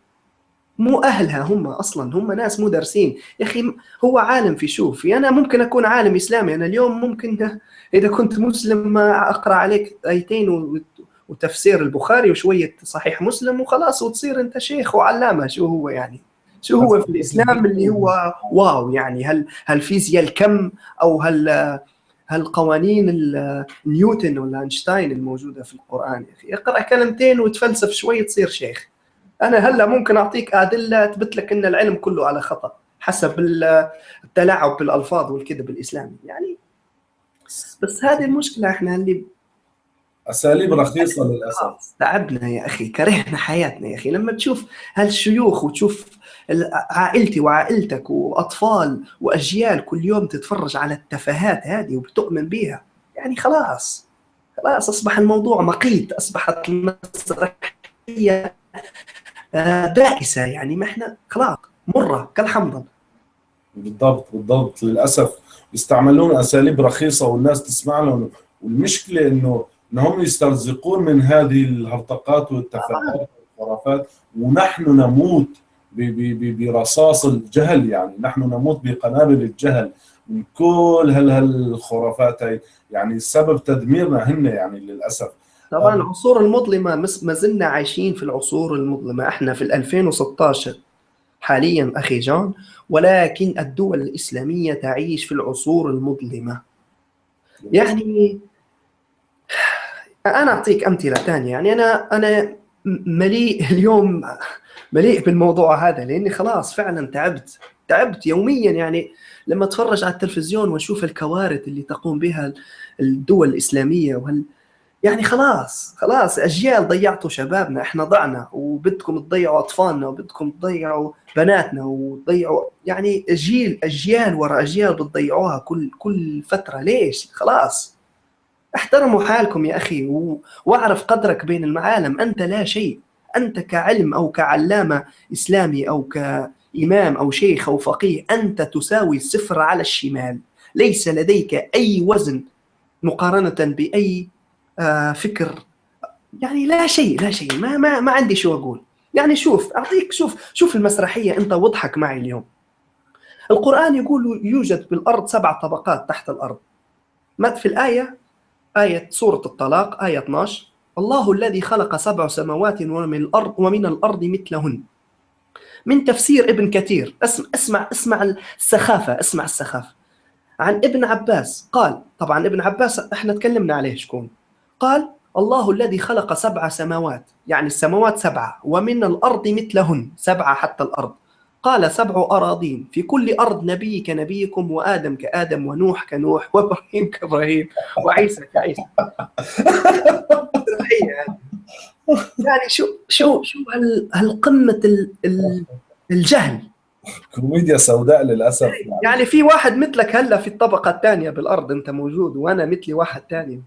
Speaker 2: مو أهلها هم أصلا هم ناس مو دارسين. يا أخي هو عالم في شوف أنا ممكن أكون عالم إسلامي. أنا اليوم ممكن إذا كنت مسلم أقرأ عليك آيتين وتفسير البخاري وشوية صحيح مسلم وخلاص وتصير أنت شيخ وعلامة. شو هو يعني؟ شو هو في الإسلام اللي هو واو؟ يعني هل هل فيزياء الكم أو هل هل قوانين نيوتن ولا أينشتاين الموجودة في القرآن؟ يا أخي أقرأ كلمتين وتفلسف شوي تصير شيخ. أنا هلا ممكن أعطيك أدلة تثبت لك إن العلم كله على خطأ حسب التلاعب بالألفاظ والكذب الإسلامي. يعني بس هذه المشكلة إحنا اللي
Speaker 1: أساليب رخيصة للأسف.
Speaker 2: تعبنا يا أخي كرهنا حياتنا يا أخي. لما تشوف هالشيوخ وتشوف عائلتي وعائلتك وأطفال وأجيال كل يوم تتفرج على التفاهات هذه وبتؤمن بها يعني خلاص خلاص أصبح الموضوع مقيت أصبحت المسرحية بائسه يعني ما إحنا خلاص مرة كالحنظل
Speaker 1: بالضبط بالضبط. للأسف يستعملون أساليب رخيصة والناس تسمع لهم. والمشكلة إنه انهم يسترزقون من هذه الهرطقات والتفاهات والخرافات ونحن نموت برصاص الجهل يعني. نحن نموت بقنابل الجهل من كل هالخرافات هي يعني سبب تدميرنا هن يعني للأسف.
Speaker 2: طبعا العصور المظلمة ما زلنا عايشين في العصور المظلمة. إحنا في 2016 حاليا أخي جون ولكن الدول الإسلامية تعيش في العصور المظلمة. يعني أنا أعطيك أمثلة ثانية. يعني أنا أنا مليء اليوم مليء بالموضوع هذا لأني خلاص فعلا تعبت تعبت يوميا. يعني لما أتفرج على التلفزيون وأشوف الكوارث اللي تقوم بها الدول الإسلامية وهل يعني خلاص خلاص أجيال ضيعتوا شبابنا إحنا ضعنا وبدكم تضيعوا أطفالنا وبدكم تضيعوا بناتنا وتضيعوا يعني جيل أجيال ورا أجيال بتضيعوها كل كل فترة. ليش؟ خلاص. احترموا حالكم يا أخي. واعرف قدرك بين المعالم. أنت لا شيء. أنت كعلم أو كعلامة إسلامي أو كإمام أو شيخ أو فقيه أنت تساوي صفر على الشمال. ليس لديك أي وزن مقارنة بأي فكر. يعني لا شيء لا شيء. ما ما ما عندي شو أقول. يعني شوف أعطيك شوف شوف المسرحية. أنت واضحك معي اليوم. القرآن يقول يوجد بالأرض سبع طبقات تحت الأرض. ما في الآية؟ آية سورة الطلاق آية 12 الله الذي خلق سبع سماوات ومن الأرض ومن الأرض مثلهن. من تفسير ابن كثير. اسمع اسمع اسمع السخافة اسمع السخافة. عن ابن عباس. قال طبعا ابن عباس إحنا تكلمنا عليه شكون؟ قال الله الذي خلق سبع سماوات. يعني السماوات سبعة. ومن الأرض مثلهن. سبعة حتى الأرض. قال سبع أراضين. في كل أرض نبي كنبيكم وآدم كآدم ونوح كنوح وإبراهيم كإبراهيم وعيسى كعيسى. يعني شو شو شو هالقمة الجهل.
Speaker 1: كوميديا سوداء للأسف. يعني.
Speaker 2: يعني في واحد مثلك هلا في الطبقة الثانية بالأرض أنت موجود وأنا مثلي واحد ثاني.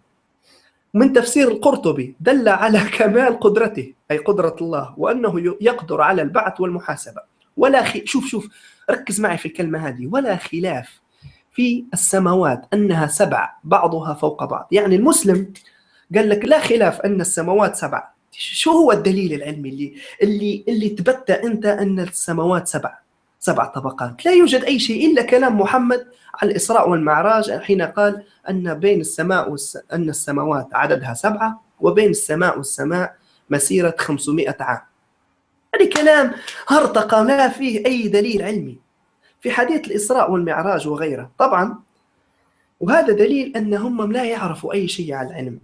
Speaker 2: من تفسير القرطبي دل على كمال قدرته أي قدرة الله وأنه يقدر على البعث والمحاسبة. ولا خي... شوف شوف ركز معي في الكلمة هذه. ولا خلاف في السماوات أنها سبع بعضها فوق بعض. يعني المسلم قال لك لا خلاف أن السماوات سبع. شو هو الدليل العلمي اللي اللي اللي تبتى أنت أن السماوات سبع؟ سبع طبقات. لا يوجد أي شيء إلا كلام محمد على الإسراء والمعراج حين قال أن بين السماء والس... أن السماوات عددها سبعة وبين السماء والسماء مسيرة 500 عام. هذا كلام هرطقة لا فيه أي دليل علمي في حديث الإسراء والمعراج وغيره. طبعا وهذا دليل أنهم لا يعرفوا أي شيء عن العلم.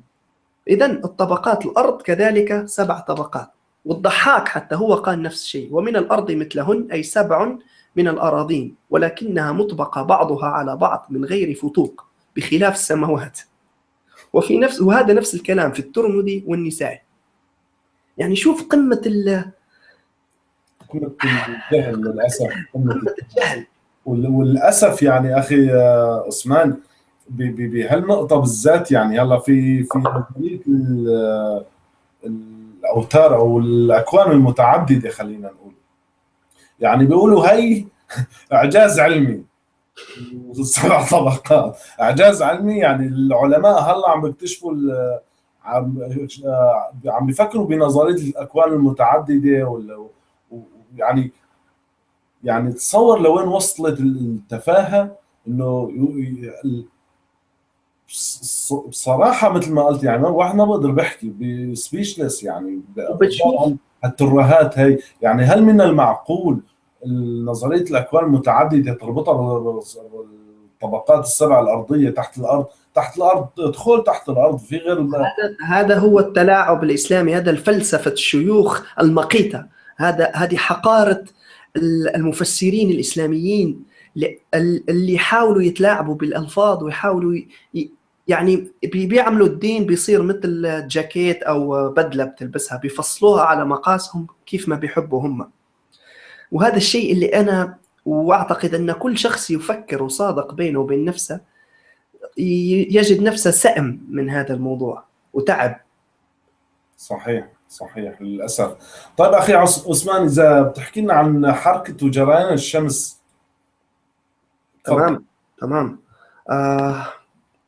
Speaker 2: إذا الطبقات الأرض كذلك سبع طبقات والضحاك حتى هو قال نفس الشيء. ومن الأرض مثلهن أي سبع من الأراضين ولكنها مطبقة بعضها على بعض من غير فتوق بخلاف السماوات. وفي نفس وهذا نفس الكلام في الترمذي والنساء يعني شوف قمة ال
Speaker 1: قمة الجهل للأسف قمة الجهل. وللأسف يعني أخي عثمان بهالنقطة بالذات يعني هلأ في في الأوتار أو الأكوان المتعددة خلينا نقول. يعني بيقولوا هي إعجاز علمي. سبع طبقات. إعجاز علمي يعني العلماء هلا عم بيكتشفوا عم عم بيفكروا بنظرية الأكوان المتعددة يعني يعني تصور لوين وصلت التفاهة إنه بصراحه مثل ما قلت يعني واحد ما بقدر بحكي بسبيشلس يعني. الترهات هي. يعني هل من المعقول نظرية الأكوان المتعددة تربطها بالطبقات السبع الأرضية تحت الأرض. تحت الأرض ادخل تحت الأرض في غير
Speaker 2: هذا هو التلاعب الإسلامي هذا الفلسفة الشيوخ المقيتة. هذا هذه حقارة المفسرين الإسلاميين اللي يحاولوا يتلاعبوا بالألفاظ ويحاولوا يعني بيعملوا الدين بيصير مثل جاكيت أو بدلة بتلبسها بيفصلوها على مقاسهم كيف ما بيحبوا هم. وهذا الشيء اللي أنا وأعتقد أن كل شخص يفكر وصادق بينه وبين نفسه يجد نفسه سأم من هذا الموضوع وتعب.
Speaker 1: صحيح صحيح للأسف. طيب أخي عثمان إذا بتحكي لنا عن حركة وجريان الشمس.
Speaker 2: تمام تمام. آه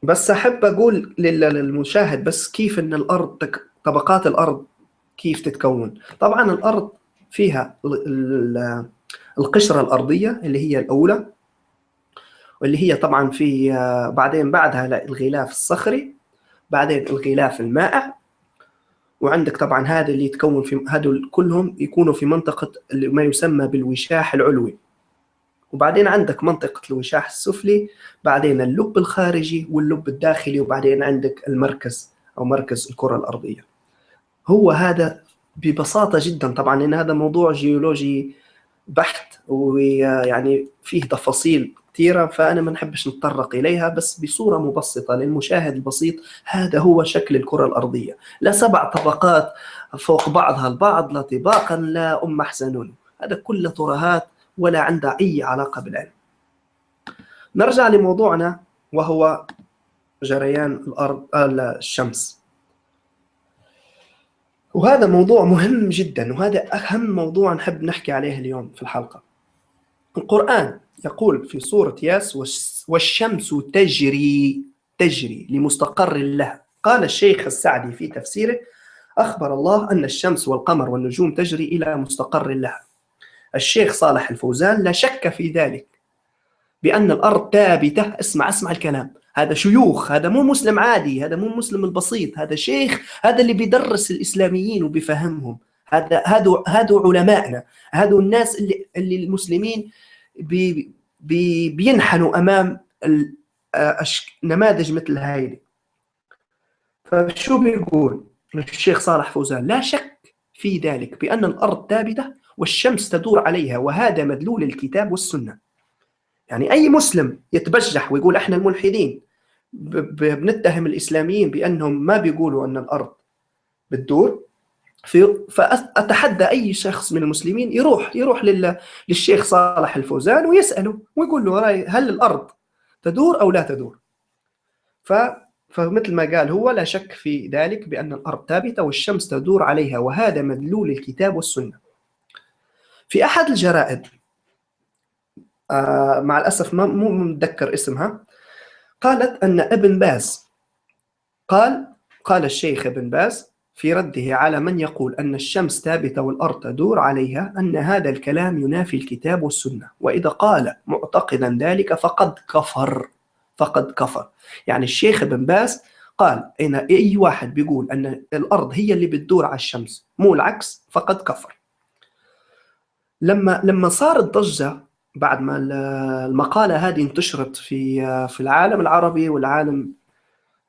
Speaker 2: بس أحب أقول للمشاهد بس كيف إن الأرض تك... طبقات الأرض كيف تتكون. طبعا الأرض فيها القشرة الأرضية اللي هي الأولى واللي هي طبعا في بعدين بعدها الغلاف الصخري بعدين الغلاف المائع وعندك طبعا هذا اللي يتكون في هذول كلهم يكونوا في اللي ما يسمى بالوشاح العلوي. وبعدين عندك منطقة الوشاح السفلي بعدين اللب الخارجي واللب الداخلي وبعدين عندك المركز أو مركز الكرة الأرضية. هو هذا ببساطة جدا. طبعا إن هذا موضوع جيولوجي بحت ويعني فيه تفاصيل كثيرة فأنا ما نحبش نتطرق إليها بس بصورة مبسطة للمشاهد البسيط هذا هو شكل الكرة الأرضية. لا سبع طبقات فوق بعضها البعض لا طباقا لا أم أحسنون هذا كله ترهات ولا عندها أي علاقة بالعلم. نرجع لموضوعنا وهو جريان الأرض الشمس. وهذا موضوع مهم جدا وهذا أهم موضوع نحب نحكي عليه اليوم في الحلقة. القرآن يقول في سورة ياس والشمس تجري تجري لمستقر لها قال الشيخ السعدي في تفسيره أخبر الله أن الشمس والقمر والنجوم تجري إلى مستقر لها الشيخ صالح الفوزان لا شك في ذلك بأن الأرض ثابتة اسمع اسمع الكلام. هذا شيوخ هذا مو مسلم عادي هذا مو مسلم البسيط هذا شيخ هذا اللي بيدرس الإسلاميين وبيفهمهم. هذا هذا هذا علمائنا هذا الناس اللي اللي المسلمين بي بي بينحنوا أمام نماذج مثل هاي فشو بيقول الشيخ صالح فوزان؟ لا شك في ذلك بأن الأرض ثابتة والشمس تدور عليها وهذا مدلول الكتاب والسنة. يعني أي مسلم يتبجح ويقول إحنا الملحدين بنتهم الإسلاميين بأنهم ما بيقولوا أن الأرض بتدور. فأتحدى أي شخص من المسلمين يروح يروح للشيخ صالح الفوزان ويسأله ويقول له هل الأرض تدور أو لا تدور؟ ف فمثل ما قال هو لا شك في ذلك بأن الأرض ثابتة والشمس تدور عليها وهذا مدلول الكتاب والسنة. في أحد الجرائد مع الأسف ما مو متذكر اسمها. قالت أن ابن باز قال قال الشيخ ابن باز في رده على من يقول أن الشمس ثابتة والأرض تدور عليها أن هذا الكلام ينافي الكتاب والسنة. وإذا قال معتقدا ذلك فقد كفر فقد كفر. يعني الشيخ ابن باز قال إن أي واحد بيقول أن الأرض هي اللي بتدور على الشمس مو العكس فقد كفر. لما لما صارت ضجه بعد ما المقالة هذه انتشرت في في العالم العربي والعالم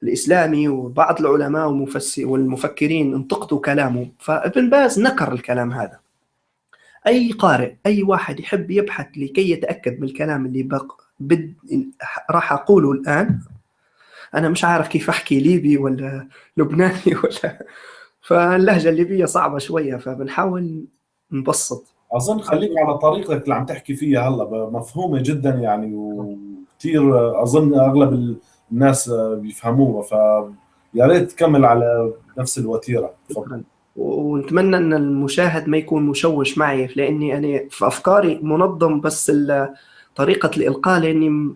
Speaker 2: الإسلامي وبعض العلماء والمفكرين انتقدوا كلامه. فابن باز نكر الكلام هذا. أي قارئ أي واحد يحب يبحث لكي يتأكد من الكلام اللي بق بد راح أقوله الآن. أنا مش عارف كيف أحكي ليبي ولا لبناني ولا فاللهجة الليبية صعبة شوية فبنحاول نبسط.
Speaker 1: أظن خليك على طريقتك اللي عم تحكي فيها هلا مفهومة جدا يعني وكثير أظن أغلب الناس بيفهموها ف يا ريت تكمل على نفس الوتيرة.
Speaker 2: شكرا. ونتمنى إن المشاهد ما يكون مشوش معي لأني أنا في أفكاري منظم بس طريقة الإلقاء لأني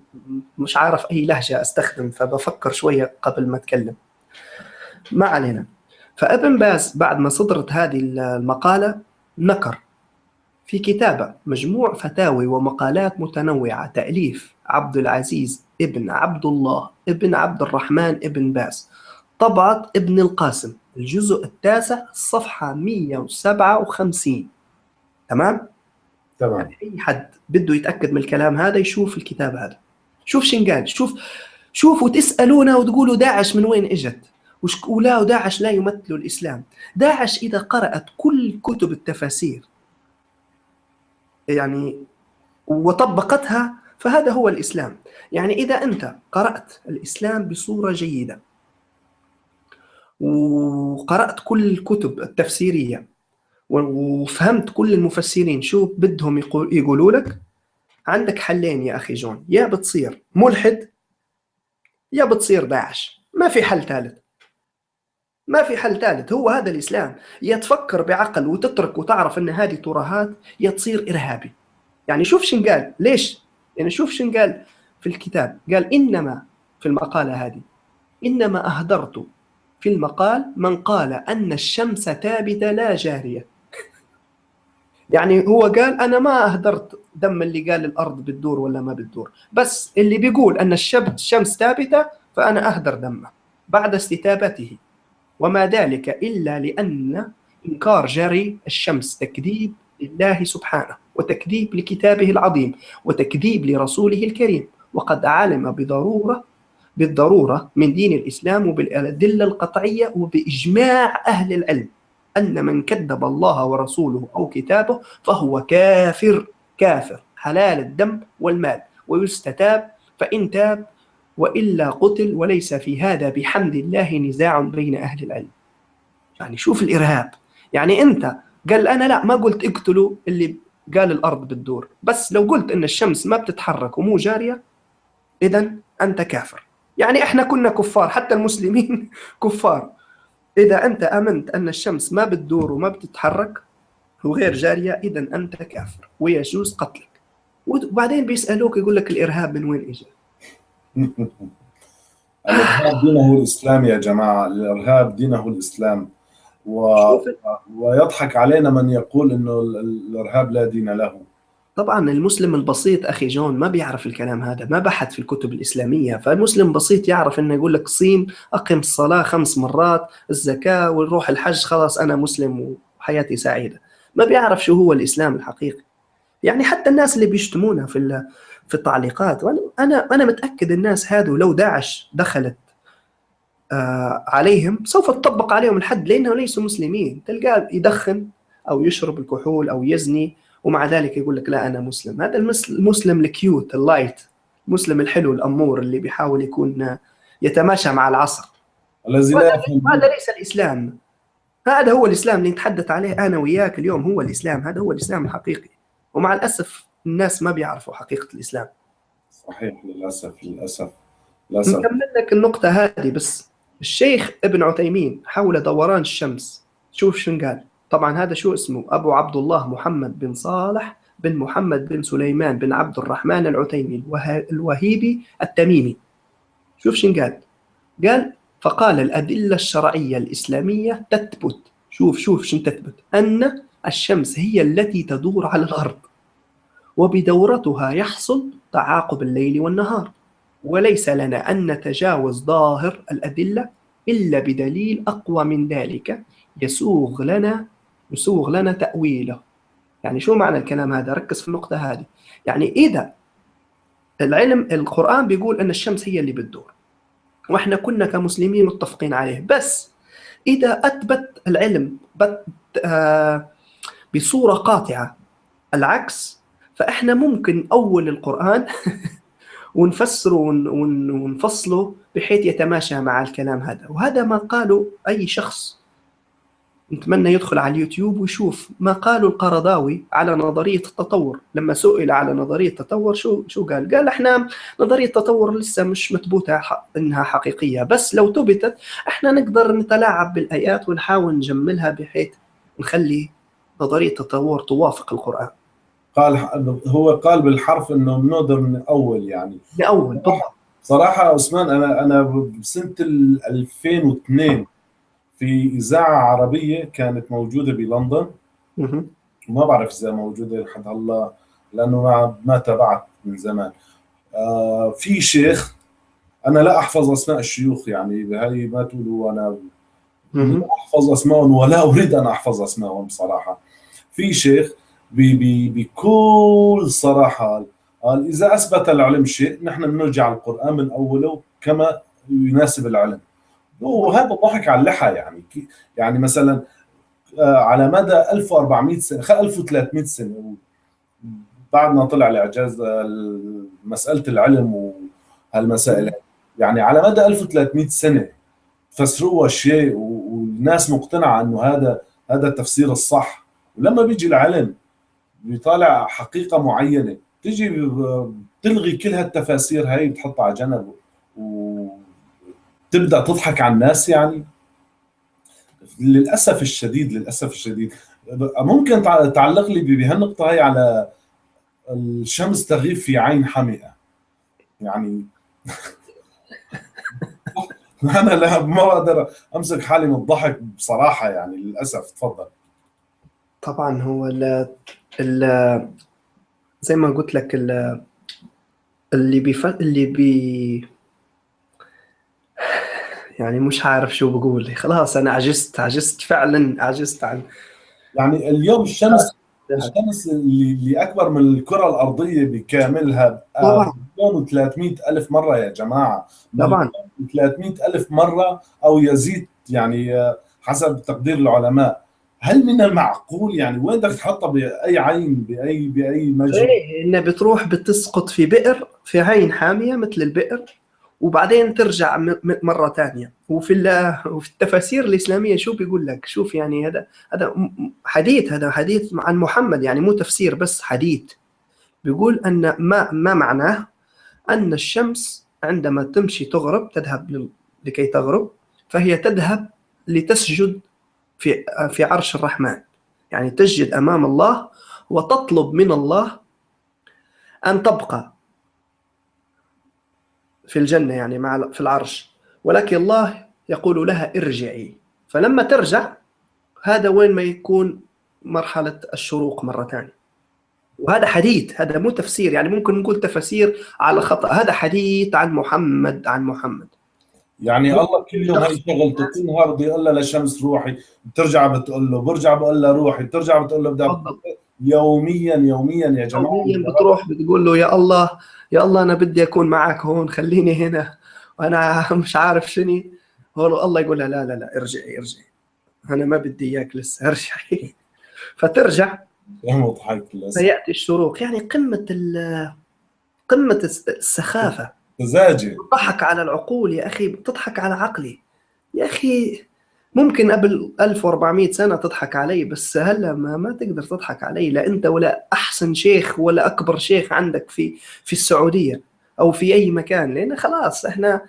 Speaker 2: مش عارف أي لهجة أستخدم فبفكر شوية قبل ما أتكلم. ما علينا. فابن باز بعد ما صدرت هذه المقالة نكر. في كتابه مجموع فتاوي ومقالات متنوعة تأليف عبد العزيز ابن عبد الله ابن عبد الرحمن ابن باز طبعة ابن القاسم الجزء التاسع الصفحة 157 تمام؟
Speaker 1: تمام.
Speaker 2: يعني أي حد بده يتأكد من الكلام هذا يشوف الكتاب هذا. شوف شنقال شوف شوفوا تسألونا وتقولوا داعش من وين إجت؟ ولا داعش لا يمثل الإسلام. داعش إذا قرأت كل كتب التفاسير يعني وطبقتها فهذا هو الإسلام. يعني إذا أنت قرأت الإسلام بصورة جيدة وقرأت كل الكتب التفسيرية وفهمت كل المفسرين شو بدهم يقولوا لك عندك حلين يا أخي جون. يا بتصير ملحد يا بتصير داعش. ما في حل ثالث. ما في حل ثالث هو هذا الإسلام. يا تفكر بعقل وتترك وتعرف أن هذه ترهات يا تصير إرهابي. يعني شوف شن قال. ليش؟ يعني شوف شن قال في الكتاب. قال إنما في المقالة هذه إنما أهدرت في المقال من قال أن الشمس ثابتة لا جارية. يعني هو قال أنا ما أهدرت دم اللي قال الأرض بتدور ولا ما بتدور. بس اللي بيقول أن الشمس ثابتة فأنا أهدر دمه بعد استتابته. وما ذلك إلا لأن إنكار جري الشمس تكذيب لله سبحانه وتكذيب لكتابه العظيم وتكذيب لرسوله الكريم. وقد علم بضرورة بالضرورة من دين الإسلام وبالأدلة القطعية وبإجماع أهل العلم أن من كذب الله ورسوله أو كتابه فهو كافر. كافر حلال الدم والمال. ويستتاب فإن تاب وإلا قتل وليس في هذا بحمد الله نزاع بين أهل العلم. يعني شوف الإرهاب. يعني أنت قال أنا لا ما قلت اقتلوا اللي قال الأرض بتدور بس لو قلت أن الشمس ما بتتحرك ومو جارية إذا أنت كافر. يعني إحنا كنا كفار حتى المسلمين كفار. إذا أنت آمنت أن الشمس ما بتدور وما بتتحرك وغير جارية إذا أنت كافر. ويجوز قتلك. وبعدين بيسألوك يقول لك الإرهاب من وين إجا؟
Speaker 1: الإرهاب دينه الإسلام يا جماعة الإرهاب دينه الإسلام. و... ويضحك علينا من يقول إنه الإرهاب لا دين له.
Speaker 2: طبعا المسلم البسيط أخي جون ما بيعرف الكلام هذا ما بحث في الكتب الإسلامية. فالمسلم بسيط يعرف إنه يقول لك صيم أقم الصلاة خمس مرات الزكاة ونروح الحج خلاص أنا مسلم وحياتي سعيدة. ما بيعرف شو هو الإسلام الحقيقي. يعني حتى الناس اللي بيشتمونا في في التعليقات. وأنا أنا متأكد الناس هذو لو داعش دخلت آه، عليهم سوف تطبق عليهم الحد لأنهم ليسوا مسلمين. تلقاه يدخن أو يشرب الكحول أو يزني ومع ذلك يقول لك لا أنا مسلم. هذا المسلم ال cute ال light المسلم الحلو الأمور اللي بيحاول يكون يتماشى مع العصر.
Speaker 1: الذي لا يفهم
Speaker 2: هذا ليس الإسلام. هذا هو الإسلام اللي نتحدث عليه أنا وياك اليوم هو الإسلام. هذا هو الإسلام الحقيقي. ومع الأسف الناس ما بيعرفوا حقيقة الإسلام.
Speaker 1: صحيح للأسف للأسف للأسف.
Speaker 2: نكمل لك النقطة هذه بس. الشيخ ابن عثيمين حول دوران الشمس شوف شو قال. طبعا هذا شو اسمه؟ أبو عبد الله محمد بن صالح بن محمد بن سليمان بن عبد الرحمن العثيمي الوهيبي التميمي. شوف شو قال. قال فقال الأدلة الشرعية الإسلامية تثبت. شوف شوف شو تثبت. أن الشمس هي التي تدور على الأرض. وبدورتها يحصل تعاقب الليل والنهار. وليس لنا أن نتجاوز ظاهر الأدلة إلا بدليل أقوى من ذلك. يسوغ لنا يسوغ لنا تأويله. يعني شو معنى الكلام هذا؟ ركز في النقطة هذه. يعني إذا العلم القرآن بيقول أن الشمس هي اللي بتدور وإحنا كنا كمسلمين متفقين عليه. بس إذا أثبت العلم آه، بصورة قاطعة العكس فإحنا ممكن أول القرآن ونفسره ونفصله بحيث يتماشى مع الكلام هذا وهذا ما قاله أي شخص نتمنى يدخل على اليوتيوب ويشوف ما قاله القرضاوي على نظرية التطور لما سئل على نظرية التطور شو شو قال؟ قال إحنا نظرية التطور لسه مش مثبوته إنها حقيقية بس لو ثبتت إحنا نقدر نتلاعب بالآيات ونحاول نجملها بحيث نخلي نظرية التطور توافق القرآن.
Speaker 1: قال هو قال بالحرف إنه بنقدر من اول يعني.
Speaker 2: من اول بالضبط
Speaker 1: صراحة عثمان أنا أنا بسنة 2002 في إذاعة عربية كانت موجودة بلندن. ما بعرف إذا موجودة لحد هلا لأنه ما ما تابعت من زمان. آه في شيخ أنا لا أحفظ أسماء الشيوخ يعني بهي ما تقولوا أنا. لا أحفظ اسمائهم ولا أريد أن أحفظ اسمائهم بصراحه في شيخ بكل صراحة. قال إذا أثبت العلم شيء نحن بنرجع القرآن من أوله كما يناسب العلم. وهذا ضحك على اللحى يعني. يعني مثلا آه، على مدى 1400 سنة 1300 سنة بعد ما طلع الإعجاز مسألة العلم وهالمسائل يعني على مدى 1300 سنة فسروها شيء والناس مقتنعة إنه هذا هذا التفسير الصح. ولما بيجي العلم بيطالع حقيقة معينة. تيجي بتلغي كل هالتفاسير هاي بتحطها على جنب وتبدا تضحك على الناس يعني. للأسف الشديد للأسف الشديد. ممكن تعلق لي بهالنقطة هي على الشمس تغيب في عين حمئة. يعني أنا لا ما بقدر أمسك حالي من الضحك بصراحة يعني للأسف. تفضل.
Speaker 2: طبعا هو ال ال زي ما قلت لك ال اللي بيف... اللي بي يعني مش عارف شو بقول خلاص أنا عجزت عجزت فعلا عجزت عن
Speaker 1: يعني اليوم الشمس الشمس اللي, اللي أكبر من الكرة الأرضية بكاملها طبعا. مليون و300 ألف مرة يا جماعة.
Speaker 2: طبعا.
Speaker 1: 300 ألف مرة أو يزيد يعني آه، حسب تقدير العلماء. هل من المعقول يعني وين بدك تحطها بأي عين بأي بأي مجرى؟
Speaker 2: إيه انها بتروح بتسقط في بئر في عين حامية مثل البئر وبعدين ترجع مرة ثانية وفي وفي التفاسير الإسلامية شو بيقول لك؟ شوف يعني هذا هذا حديث هذا حديث عن محمد يعني مو تفسير بس حديث. بيقول أن ما ما معناه؟ أن الشمس عندما تمشي تغرب تذهب لكي تغرب فهي تذهب لتسجد في في عرش الرحمن. يعني تسجد أمام الله وتطلب من الله أن تبقى في الجنة يعني مع في العرش. ولكن الله يقول لها ارجعي. فلما ترجع هذا وين ما يكون مرحلة الشروق مرة ثانية. وهذا حديث هذا مو تفسير يعني ممكن نقول تفاسير على خطأ. هذا حديث عن محمد عن محمد.
Speaker 1: يعني الله كل يوم هي شغلته كل نهار بده يقول لها للشمس روحي بترجع بتقول له برجع بقول لها روحي بترجع بتقول له بدها يوميا يوميا يا جماعة.
Speaker 2: يوميا بتروح بتقول له يا الله يا الله أنا بدي أكون معك هون خليني هنا. وأنا مش عارف شنو. هو الله يقول لها لا لا لا ارجعي ارجعي. أنا ما بدي إياك لسه ارجعي. فترجع. فياتي الشروق. يعني قمة قمة السخافة.
Speaker 1: مزاجي
Speaker 2: تضحك على العقول يا أخي بتضحك على عقلي. يا أخي ممكن قبل 1400 سنة تضحك علي بس هلا ما, ما تقدر تضحك علي لا أنت ولا أحسن شيخ ولا أكبر شيخ عندك في في السعودية أو في أي مكان. لأن خلاص إحنا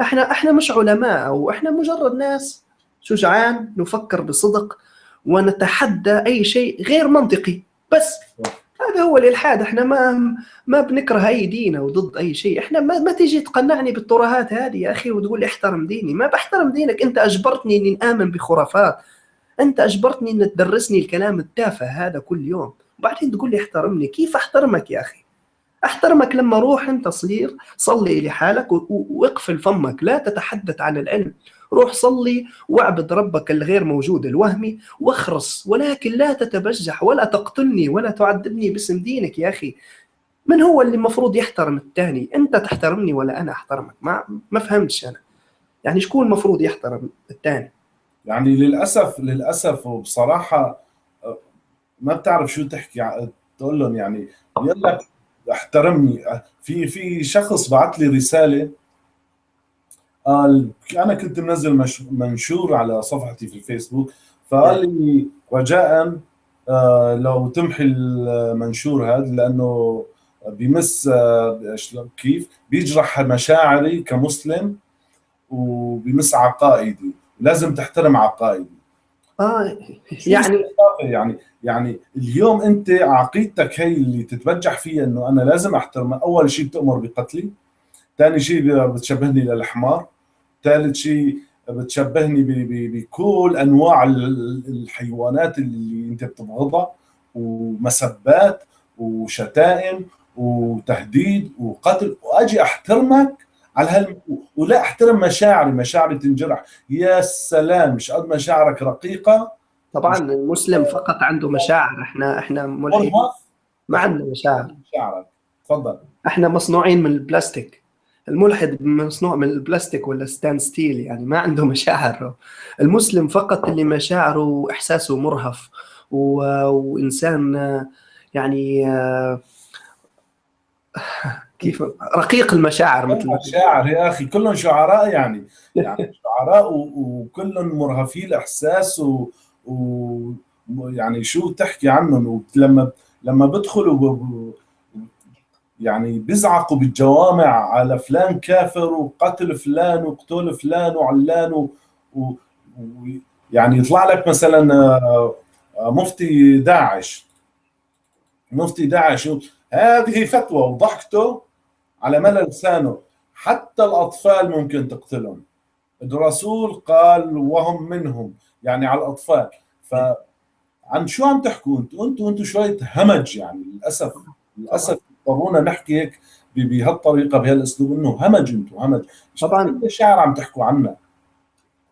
Speaker 2: إحنا إحنا مش علماء أو إحنا مجرد ناس شجعان نفكر بصدق ونتحدى أي شيء غير منطقي بس. هذا هو الالحاد إحنا ما ما بنكره أي دين أو ضد أي شيء إحنا ما, ما تيجي تقنعني بالترهات هذه يا أخي وتقول لي احترم ديني ما بحترم دينك أنت أجبرتني إني آمن بخرافات أنت أجبرتني ان تدرسني الكلام التافه هذا كل يوم وبعدين تقول لي احترمني كيف أحترمك يا أخي؟ أحترمك لما روح أنت صير صلي لحالك واقفل فمك لا تتحدث عن العلم. روح صلي واعبد ربك الغير موجود الوهمي واخرس ولكن لا تتبجح ولا تقتلني ولا تعذبني باسم دينك يا أخي. من هو اللي المفروض يحترم الثاني أنت تحترمني ولا أنا أحترمك؟ ما ما فهمتش أنا. يعني شكون المفروض يحترم الثاني
Speaker 1: يعني للأسف للأسف وبصراحة ما بتعرف شو تحكي تقول لهم يعني يلا احترمني. في في شخص بعث لي رسالة قال أنا كنت منزل مش منشور على صفحتي في الفيسبوك فقال لي رجاء آه، لو تمحي المنشور هذا لأنه بيمس آه، كيف؟ بيجرح مشاعري كمسلم وبيمس عقائدي. لازم تحترم عقائدي.
Speaker 2: آه يعني
Speaker 1: يعني يعني اليوم أنت عقيدتك هي اللي تتبجح فيها إنه أنا لازم احترمها أول شيء بتأمر بقتلي ثاني شيء بتشبهني للحمار. ثالث شيء بتشبهني بكل أنواع الحيوانات اللي أنت بتبغضها ومسبات وشتائم وتهديد وقتل. وأجي أحترمك على هال ولا أحترم مشاعري. مشاعري تنجرح يا سلام مش قد مشاعرك رقيقة؟
Speaker 2: طبعا المسلم فقط عنده مشاعر. إحنا إحنا ملحدين ما عندنا مشاعر.
Speaker 1: مشاعرك. تفضل.
Speaker 2: إحنا مصنوعين من البلاستيك. الملحد مصنوع من البلاستيك ولا ستان ستيل؟ يعني ما عنده مشاعر المسلم فقط اللي مشاعره وإحساسه مرهف. و... وإنسان يعني كيف؟ رقيق المشاعر
Speaker 1: مثل مشاعر يا أخي كلهم شعراء يعني. يعني شعراء وكلهم مرهفي الإحساس و... و يعني شو تحكي عنهم؟ لما لما بدخلوا يعني بيزعقوا بالجوامع على فلان كافر وقتل فلان وقتل فلان وعلان و... و... يعني يطلع لك مثلا آه، مفتي داعش. مفتي داعش هذه فتوى وضحكته على ملأ لسانه. حتى الأطفال ممكن تقتلهم. الرسول قال وهم منهم. يعني على الأطفال. ف عن شو عم تحكوا أنتم أنتم أنتم شوية همج يعني للاسف للأسف. اضطرونا نحكي هيك بهالطريقة بهالأسلوب إنه همج أنتم همج.
Speaker 2: طبعا.
Speaker 1: شعر عم تحكوا عنا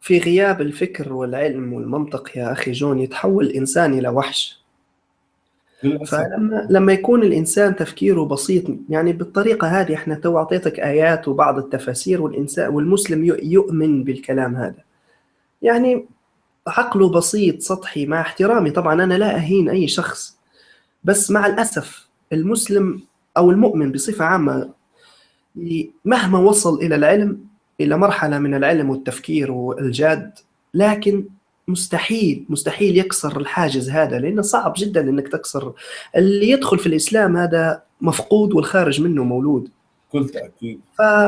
Speaker 2: في غياب الفكر والعلم والمنطق يا أخي جون يتحول الإنسان إلى وحش. فلما لما يكون الإنسان تفكيره بسيط يعني بالطريقة هذه إحنا تو أعطيتك آيات وبعض التفاسير والانسان والمسلم يؤمن بالكلام هذا. يعني عقله بسيط سطحي مع احترامي. طبعا أنا لا أهين أي شخص. بس مع الأسف المسلم أو المؤمن بصفة عامة مهما وصل إلى العلم إلى مرحلة من العلم والتفكير والجاد لكن مستحيل مستحيل يكسر الحاجز هذا لأنه صعب جدا إنك تكسر. اللي يدخل في الإسلام هذا مفقود والخارج منه مولود.
Speaker 1: كل تأكيد.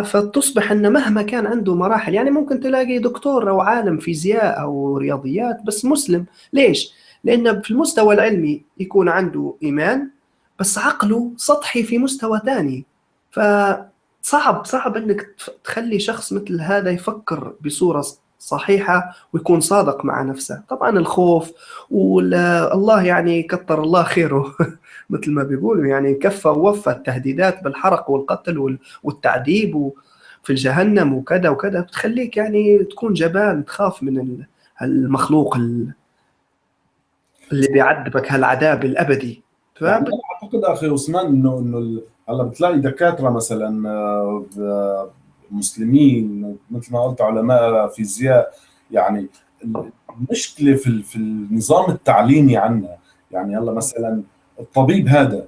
Speaker 2: فتصبح إنه مهما كان عنده مراحل يعني ممكن تلاقي دكتور أو عالم فيزياء أو رياضيات بس مسلم. ليش؟ لأنه في المستوى العلمي يكون عنده إيمان بس عقله سطحي في مستوى ثاني فصعب صعب إنك تخلي شخص مثل هذا يفكر بصورة صحيحة ويكون صادق مع نفسه. طبعا الخوف والله يعني كتر الله خيره. مثل ما بيقولوا يعني كفى ووفى التهديدات بالحرق والقتل والتعذيب في الجهنم وكذا وكذا. بتخليك يعني تكون جبان تخاف من المخلوق اللي بيعذبك هالعذاب
Speaker 1: الأبدي. يعني أعتقد أخي عثمان انه إنه هلا بتلاقي دكاترة مثلا آه، مسلمين مثل ما قلت علماء فيزياء. يعني المشكلة في في النظام التعليمي عندنا يعني هلا مثلا الطبيب هذا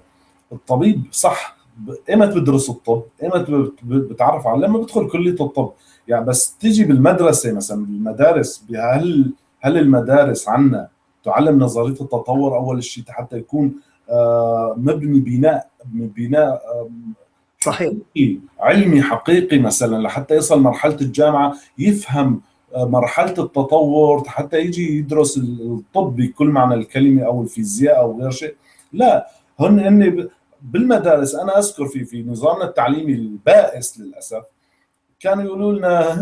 Speaker 1: الطبيب صح ايمت بدرس الطب ايمت بتعرف على لما بدخل كلية الطب. يعني بس تيجي بالمدرسة مثلا بالمدارس هل هل المدارس عندنا تعلم نظرية التطور أول شيء حتى يكون مبني بناء بناء
Speaker 2: صحيح.
Speaker 1: علمي حقيقي مثلا لحتى يصل مرحلة الجامعة يفهم آه، مرحلة التطور حتى يجي يدرس الطب بكل معنى الكلمة أو الفيزياء أو غير شيء. لا هن هن بالمدارس أنا أذكر في في نظامنا التعليمي البائس للأسف كانوا يقولوا لنا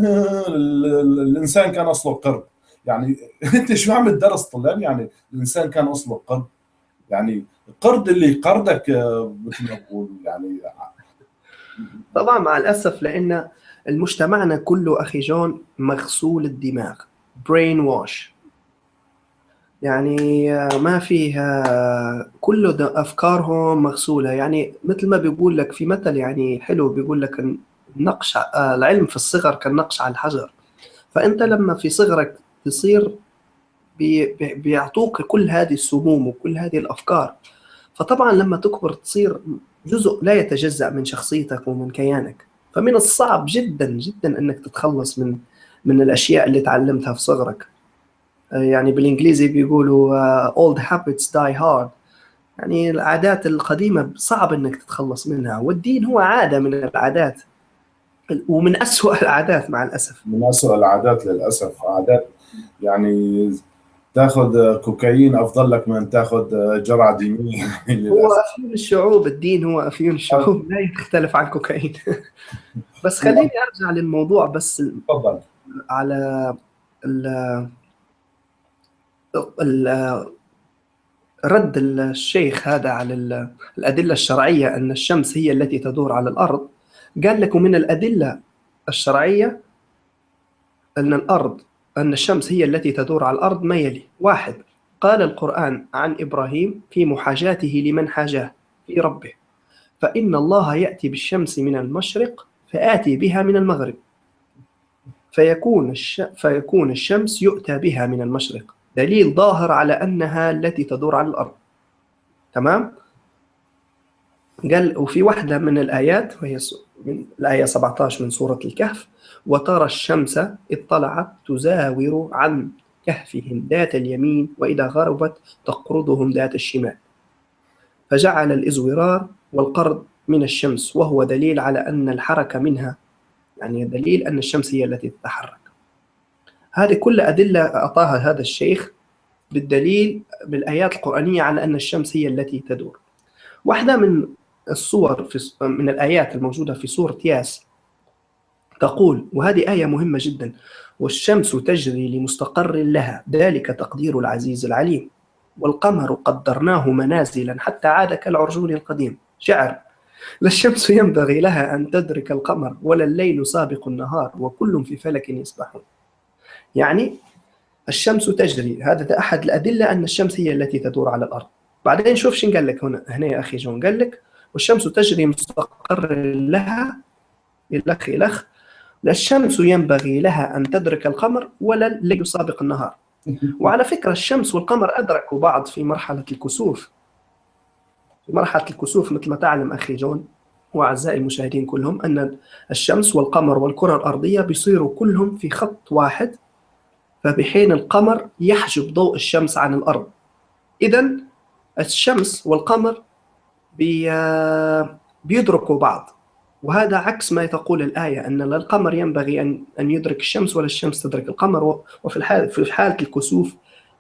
Speaker 1: الإنسان كان أصله قرد يعني أنت شو عم تدرس طلاب؟ يعني الإنسان كان أصله قرد يعني القرد اللي قردك آه، مثل ما بقول يعني.
Speaker 2: طبعا مع الأسف لأن المجتمعنا كله أخي جون مغسول الدماغ برين واش يعني ما فيها كله أفكارهم مغسولة. يعني مثل ما بيقول لك في مثل يعني حلو بيقول لك النقش العلم في الصغر كالنقش على الحجر. فأنت لما في صغرك تصير بيعطوك كل هذه السموم وكل هذه الأفكار. فطبعا لما تكبر تصير جزء لا يتجزأ من شخصيتك ومن كيانك. فمن الصعب جدا جدا إنك تتخلص من من الأشياء اللي تعلمتها في صغرك. يعني بالإنجليزي بيقولوا uh, old habits die hard. يعني العادات القديمة صعب إنك تتخلص منها. والدين هو عادة من العادات. ومن أسوأ العادات مع الأسف.
Speaker 1: من أسوأ العادات للأسف. عادات يعني تاخذ كوكايين أفضل لك من تاخذ جرعة دينية.
Speaker 2: هو أفيون الشعوب الدين هو أفيون الشعوب. لا يختلف عن كوكايين. بس خليني أرجع للموضوع بس
Speaker 1: تفضل.
Speaker 2: على ال ال رد الشيخ هذا على الأدلة الشرعية أن الشمس هي التي تدور على الأرض. قال لك من الأدلة الشرعية أن الأرض أن الشمس هي التي تدور على الأرض ما يلي؟ واحد قال القرآن عن إبراهيم في محاجاته لمن حاجاه في ربه. فإن الله يأتي بالشمس من المشرق فآتي بها من المغرب. فيكون الش... فيكون الشمس يؤتى بها من المشرق. دليل ظاهر على أنها التي تدور على الأرض. تمام؟ قال وفي واحدة من الآيات وهي من الآية 17 من سورة الكهف وترى الشمس اطلعت تزاور عن كهفهم ذات اليمين وإذا غربت تقرضهم ذات الشمال. فجعل الإزورار والقرض من الشمس وهو دليل على أن الحركة منها يعني دليل أن الشمس هي التي تتحرك. هذه كل أدلة أعطاها هذا الشيخ بالدليل بالآيات القرآنية على أن الشمس هي التي تدور. واحدة من الصور في من الآيات الموجودة في سورة ياس تقول وهذه آية مهمة جدا والشمس تجري لمستقر لها ذلك تقدير العزيز العليم والقمر قدرناه منازلا حتى عاد كالعرجون القديم. شعر لا الشمس ينبغي لها أن تدرك القمر ولا الليل سابق النهار وكل في فلك يسبحون. يعني الشمس تجري هذا أحد الأدلة أن الشمس هي التي تدور على الأرض. بعدين شوف شن قال لك هنا. هنا يا أخي جون قال لك؟ والشمس تجري مستقر لها الأخ الأخ لا الشمس ينبغي لها أن تدرك القمر ولا الليل سابق النهار. وعلى فكرة الشمس والقمر أدركوا بعض في مرحلة الكسوف. في مرحلة الكسوف مثل ما تعلم أخي جون وأعزائي المشاهدين كلهم أن الشمس والقمر والكرة الأرضية بيصيروا كلهم في خط واحد فبحين القمر يحجب ضوء الشمس عن الأرض. إذا الشمس والقمر بي بيدركوا بعض. وهذا عكس ما تقول الآية أن القمر ينبغي أن أن يدرك الشمس ولا الشمس تدرك القمر. وفي الحال في حالة الكسوف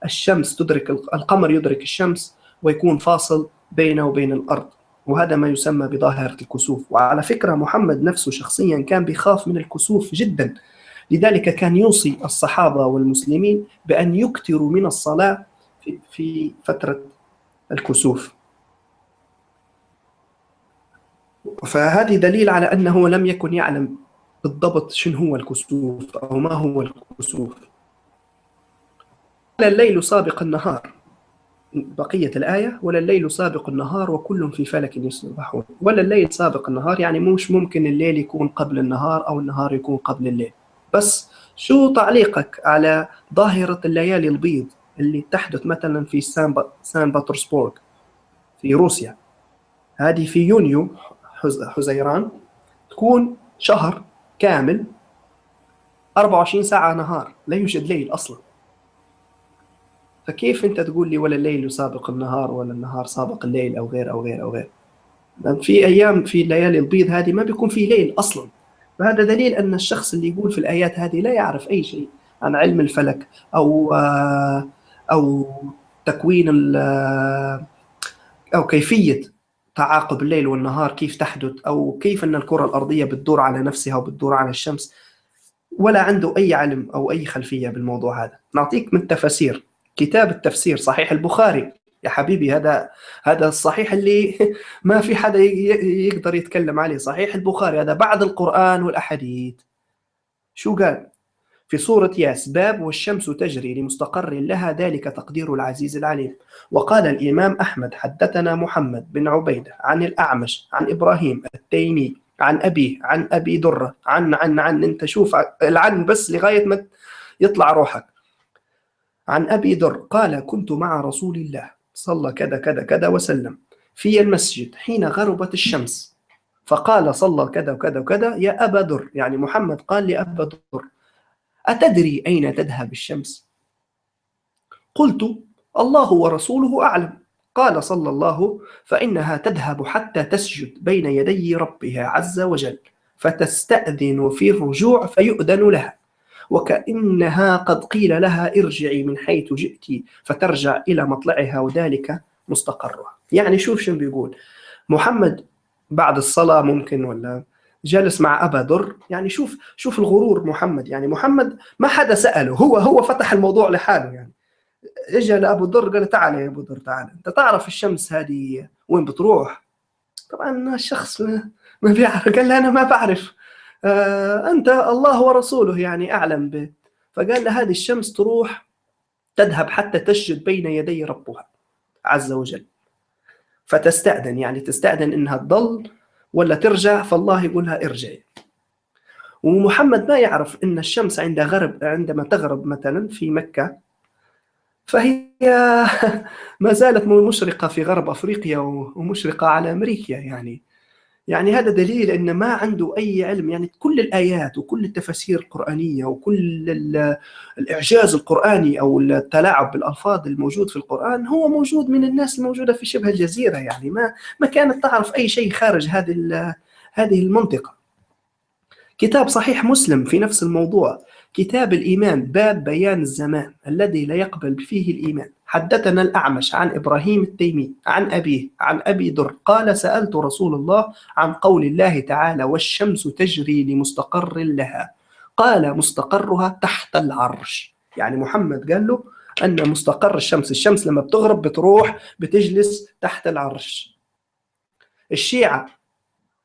Speaker 2: الشمس تدرك القمر يدرك الشمس ويكون فاصل بينه وبين الأرض. وهذا ما يسمى بظاهرة الكسوف. وعلى فكرة محمد نفسه شخصيا كان بيخاف من الكسوف جدا. لذلك كان يوصي الصحابة والمسلمين بأن يكثروا من الصلاة في فترة الكسوف. فهذه دليل على أنه لم يكن يعلم بالضبط شنو هو الكسوف أو ما هو الكسوف. ولا الليل سابق النهار. بقية الآية ولا الليل سابق النهار وكل في فلك يسبحون ولا الليل سابق النهار يعني مش ممكن الليل يكون قبل النهار أو النهار يكون قبل الليل. بس شو تعليقك على ظاهرة الليالي البيض اللي تحدث مثلا في سان, سان بطرسبورغ في روسيا؟ هذه في يونيو حزيران تكون شهر كامل 24 ساعة نهار لا يوجد ليل أصلا. فكيف أنت تقول لي ولا الليل يسابق النهار ولا النهار سابق الليل أو غير أو غير أو غير؟ في أيام في الليالي البيض هذه ما بيكون في ليل أصلا. فهذا دليل أن الشخص اللي يقول في الآيات هذه لا يعرف أي شيء عن علم الفلك أو أو تكوين أو كيفية تعاقب الليل والنهار كيف تحدث؟ أو كيف أن الكرة الأرضية بتدور على نفسها وبتدور على الشمس؟ ولا عنده أي علم أو أي خلفية بالموضوع هذا. نعطيك من تفاسير كتاب التفسير صحيح البخاري. يا حبيبي هذا هذا الصحيح اللي ما في حدا يقدر يتكلم عليه. صحيح البخاري. هذا بعد القرآن والأحاديث. شو قال؟ في سورة ياس باب والشمس تجري لمستقر لها ذلك تقدير العزيز العليم. وقال الإمام أحمد حدثنا محمد بن عبيدة عن الأعمش عن إبراهيم التيمي عن أبيه عن أبي درة عن عن عن أنت شوف العن بس لغاية ما يطلع روحك. عن أبي در قال كنت مع رسول الله صلى كذا كذا كذا وسلم في المسجد حين غربت الشمس. فقال صلى كذا وكذا وكذا يا أبا ذر يعني محمد قال لأبا ذر أتدري أين تذهب الشمس؟ قلت الله ورسوله أعلم. قال صلى الله فإنها تذهب حتى تسجد بين يدي ربها عز وجل فتستأذن في الرجوع فيؤذن لها. وكأنها قد قيل لها ارجعي من حيث جئت فترجع إلى مطلعها وذلك مستقرها يعني شوف شو بيقول. محمد بعد الصلاة ممكن ولا؟ جالس مع أبا ذر. يعني شوف شوف الغرور محمد. يعني محمد ما حدا سأله. هو هو فتح الموضوع لحاله. يعني اجى لأبو ذر قال تعال يا أبو ذر تعال. أنت تعرف الشمس هذه وين بتروح؟ طبعا الشخص ما بيعرف. قال له أنا ما بعرف. آه أنت الله ورسوله يعني أعلم به. فقال له هذه الشمس تروح تذهب حتى تسجد بين يدي ربها عز وجل. فتستأذن. يعني تستأذن إنها تضل ولا ترجع فالله يقول لها ارجعي ومحمد ما يعرف إن الشمس عند غرب عندما تغرب مثلا في مكة فهي ما زالت مشرقة في غرب أفريقيا ومشرقة على أمريكا يعني. يعني هذا دليل أن ما عنده أي علم يعني كل الآيات وكل التفاسير القرآنية وكل الإعجاز القرآني أو التلاعب بالألفاظ الموجود في القرآن هو موجود من الناس الموجودة في شبه الجزيرة يعني ما ما كانت تعرف أي شيء خارج هذه هذه المنطقة. كتاب صحيح مسلم في نفس الموضوع. كتاب الإيمان باب بيان الزمان الذي لا يقبل فيه الإيمان. حدثنا الأعمش عن إبراهيم التيمي عن أبيه عن أبي در قال سألت رسول الله عن قول الله تعالى والشمس تجري لمستقر لها قال مستقرها تحت العرش يعني محمد قال له أن مستقر الشمس الشمس لما بتغرب بتروح بتجلس تحت العرش. الشيعة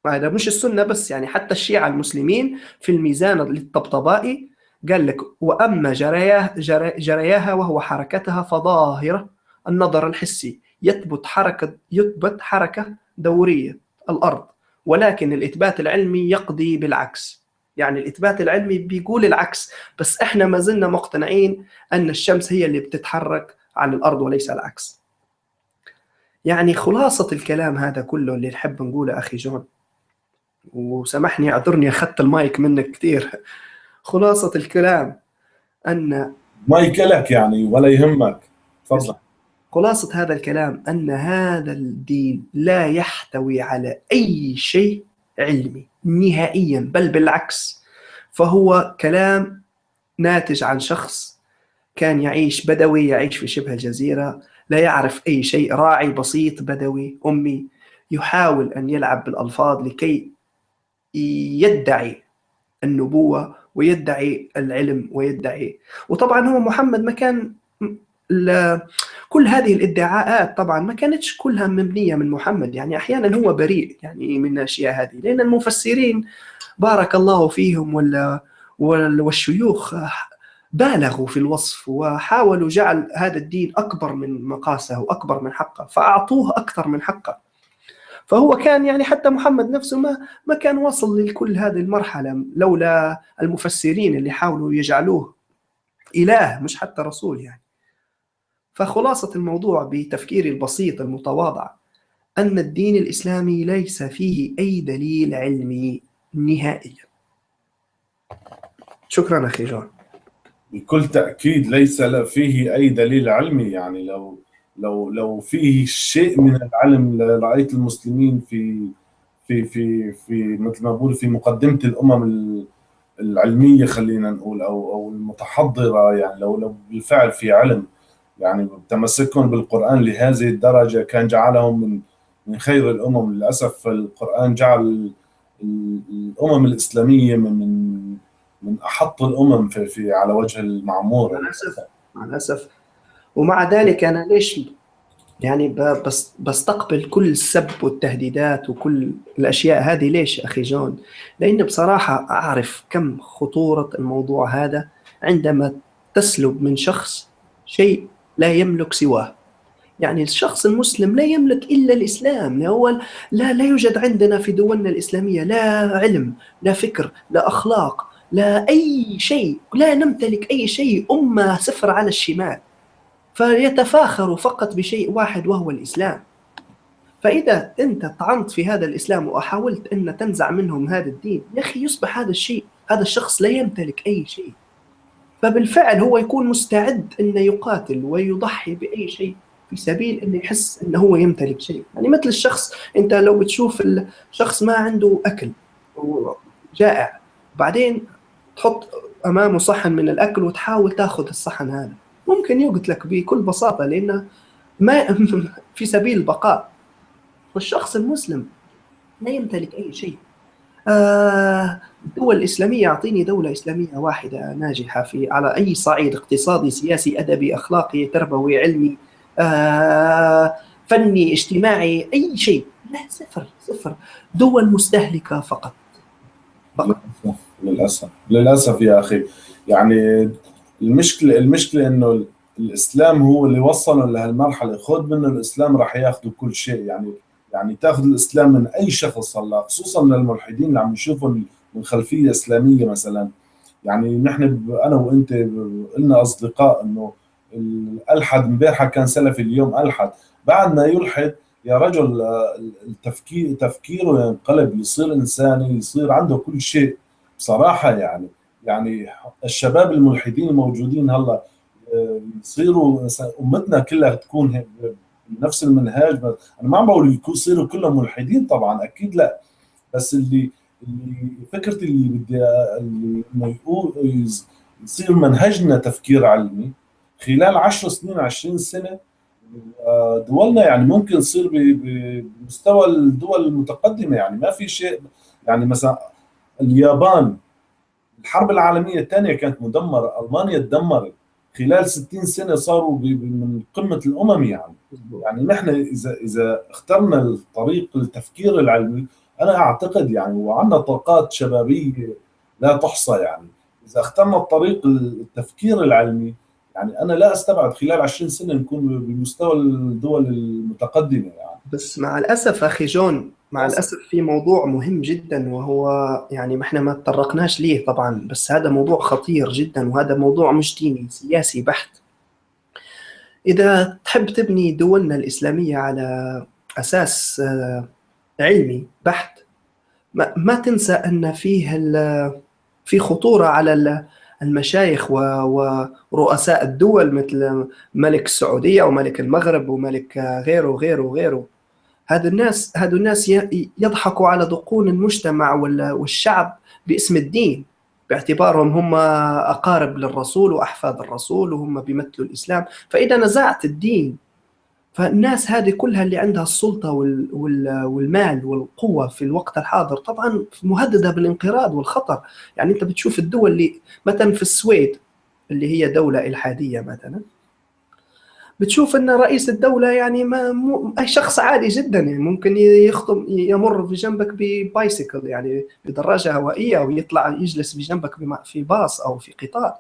Speaker 2: هذا مش السنة بس يعني حتى الشيعة المسلمين في الميزان للطبطبائي قال لك وأما جرياه جرياها وهو حركتها فظاهرة النظر الحسي يثبت حركة يثبت حركة دورية الأرض. ولكن الإثبات العلمي يقضي بالعكس. يعني الإثبات العلمي بيقول العكس بس إحنا ما زلنا مقتنعين أن الشمس هي اللي بتتحرك على الأرض وليس العكس. يعني خلاصة الكلام هذا كله اللي نحب نقوله أخي جون وسامحني أعذرني أخذت المايك منك كثير خلاصة الكلام أن
Speaker 1: ما يكلك يعني ولا يهمك. تفضل.
Speaker 2: خلاصة هذا الكلام أن هذا الدين لا يحتوي على أي شيء علمي نهائيا بل بالعكس فهو كلام ناتج عن شخص كان يعيش بدوي يعيش في شبه الجزيرة لا يعرف أي شيء راعي بسيط بدوي أمي يحاول أن يلعب بالألفاظ لكي يدعي النبوة ويدعي العلم ويدعي. وطبعا هو محمد ما كان كل هذه الادعاءات طبعا ما كانتش كلها مبنية من محمد. يعني أحيانا هو بريء يعني من الأشياء هذه لأن المفسرين بارك الله فيهم ولا والشيوخ بالغوا في الوصف وحاولوا جعل هذا الدين أكبر من مقاسه وأكبر من حقه فأعطوه أكثر من حقه. فهو كان يعني حتى محمد نفسه ما ما كان وصل لكل هذه المرحلة لولا المفسرين اللي حاولوا يجعلوه إله مش حتى رسول يعني. فخلاصة الموضوع بتفكيري البسيط المتواضع أن الدين الإسلامي ليس فيه أي دليل علمي نهائيا شكرا أخي جون.
Speaker 1: بكل تأكيد ليس فيه أي دليل علمي يعني لو لو لو فيه شيء من العلم لرأيت المسلمين في في في في مثل ما بقول في مقدمة الأمم العلمية خلينا نقول أو أو المتحضرة يعني لو لو بالفعل في علم. يعني تمسكهم بالقرآن لهذه الدرجة كان جعلهم من من خير الأمم. للأسف القرآن جعل الأمم الإسلامية من من من أحط الأمم في, في على وجه المعمور.
Speaker 2: مع الأسف مع الأسف ومع ذلك أنا ليش يعني بس بستقبل كل السب والتهديدات وكل الأشياء هذه ليش أخي جون؟ لأن بصراحة أعرف كم خطورة الموضوع هذا عندما تسلب من شخص شيء لا يملك سواه. يعني الشخص المسلم لا يملك إلا الإسلام، لا هو لا لا يوجد عندنا في دولنا الإسلامية لا علم، لا فكر، لا أخلاق، لا أي شيء، لا نمتلك أي شيء، أمة صفر على الشمال. فيتفاخر فقط بشيء واحد وهو الإسلام. فإذا أنت طعنت في هذا الإسلام وحاولت أن تنزع منهم هذا الدين يا أخي يصبح هذا الشيء هذا الشخص لا يمتلك أي شيء. فبالفعل هو يكون مستعد انه يقاتل ويضحي بأي شيء في سبيل انه يحس أنه هو يمتلك شيء. يعني مثل الشخص أنت لو بتشوف الشخص ما عنده أكل جائع بعدين تحط أمامه صحن من الأكل وتحاول تأخذ الصحن هذا. ممكن يقتلك بكل بساطة لأنه ما في سبيل البقاء. والشخص المسلم لا يمتلك أي شيء. آه الدول الإسلامية أعطيني دولة إسلامية واحدة ناجحة في على أي صعيد اقتصادي سياسي أدبي أخلاقي تربوي علمي آه فني اجتماعي أي شيء. لا صفر صفر. دول مستهلكة فقط.
Speaker 1: فقط. للأسف للأسف يا أخي. يعني المشكلة المشكلة إنه الإسلام هو اللي وصلنا لهالمرحلة. خذ منه الإسلام راح ياخذوا كل شيء. يعني يعني تاخذ الإسلام من أي شخص هلا خصوصا من الملحدين اللي عم نشوفهم من خلفية إسلامية مثلا. يعني نحن أنا وأنت قلنا أصدقاء إنه الألحد إمبارحة كان سلفي اليوم ألحد. بعد ما يلحد يا رجل التفكير تفكيره ينقلب يصير إنساني يصير عنده كل شيء. بصراحة يعني يعني الشباب الملحدين الموجودين هلا يصيروا أمتنا كلها تكون بنفس المنهاج أنا ما عم بقول يصيروا كلهم ملحدين طبعا أكيد لا. بس اللي اللي فكرتي اللي بدي إنه يصير منهجنا تفكير علمي خلال 10 سنين 20 سنة دولنا يعني ممكن تصير بمستوى الدول المتقدمة يعني ما في شيء يعني مثلا اليابان الحرب العالمية الثانية كانت مدمرة. ألمانيا تدمرت خلال 60 سنة صاروا من قمة الأمم يعني. يعني نحن اذا إذا اخترنا الطريق التفكير العلمي أنا أعتقد يعني وعندنا طاقات شبابية لا تحصى يعني. إذا اخترنا الطريق التفكير العلمي يعني أنا لا أستبعد خلال 20 سنة نكون بمستوى الدول المتقدمة يعني.
Speaker 2: بس مع الأسف أخي جون مع الأسف في موضوع مهم جدا وهو يعني ما إحنا ما تطرقناش ليه طبعا بس هذا موضوع خطير جدا وهذا موضوع مش ديني سياسي بحت. إذا تحب تبني دولنا الإسلامية على أساس علمي بحت ما تنسى أن فيه في خطورة على المشايخ ورؤساء الدول مثل ملك السعودية وملك المغرب وملك غيره وغيره وغيره هذا الناس هذا الناس يضحكوا على ذقون المجتمع والشعب باسم الدين. باعتبارهم هم أقارب للرسول وأحفاد الرسول وهم بيمثلوا الإسلام. فإذا نزعت الدين فالناس هذه كلها اللي عندها السلطة والمال والقوة في الوقت الحاضر طبعا مهددة بالانقراض والخطر. يعني أنت بتشوف الدول اللي مثلا في السويد اللي هي دولة إلحادية مثلا بتشوف إن رئيس الدولة يعني ما مو شخص عادي جدا يعني ممكن يخطم يمر في جنبك ببايسيكل يعني بدراجه هوائية أو يطلع يجلس في جنبك في باص أو في قطار.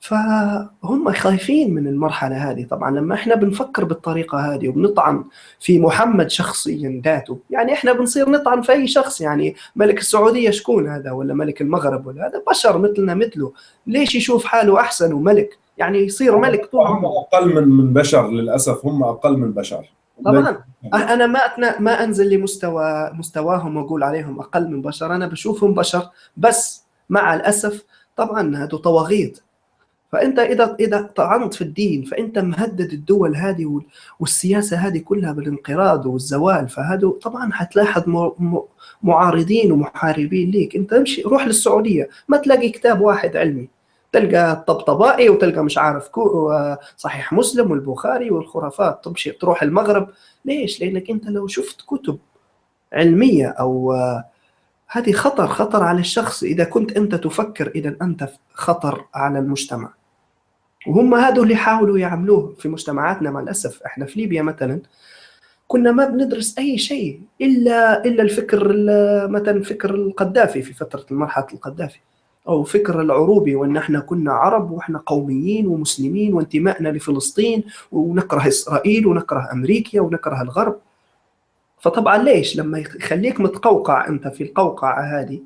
Speaker 2: فهم خايفين من المرحلة هذه. طبعا لما إحنا بنفكر بالطريقة هذه وبنطعن في محمد شخصيا ذاته يعني إحنا بنصير نطعن في أي شخص يعني ملك السعودية شكون هذا ولا ملك المغرب ولا هذا؟ بشر مثلنا مثله. ليش يشوف حاله أحسن وملك؟ يعني يصير ملك
Speaker 1: طول هم أقل من من بشر للأسف هم أقل من بشر.
Speaker 2: طبعا. أنا ما أتنا ما أنزل لمستوى مستواهم وأقول عليهم أقل من بشر. أنا بشوفهم بشر بس مع الأسف طبعا هذو طواغيت. فأنت اذا إذا طعنت في الدين فأنت مهدد الدول هذه والسياسة هذه كلها بالانقراض والزوال فهذا طبعا حتلاحظ معارضين ومحاربين ليك. أنت امشي روح للسعودية. ما تلاقي كتاب واحد علمي. تلقى الطبطبائي وتلقى مش عارف كو صحيح مسلم والبخاري والخرافات. تمشي تروح المغرب. ليش؟ لأنك أنت لو شفت كتب علمية أو هذه خطر خطر على الشخص. إذا كنت أنت تفكر إذا أنت خطر على المجتمع. وهم هذول اللي حاولوا يعملوه في مجتمعاتنا مع الأسف. إحنا في ليبيا مثلا كنا ما بندرس أي شيء إلا إلا الفكر مثلا فكر القذافي في فترة مرحله القذافي. أو فكر العروبي وأن إحنا كنا عرب وإحنا قوميين ومسلمين وانتمائنا لفلسطين ونكره إسرائيل ونكره أمريكا ونكره الغرب. فطبعا ليش؟ لما يخليك متقوقع أنت في القوقعة هذه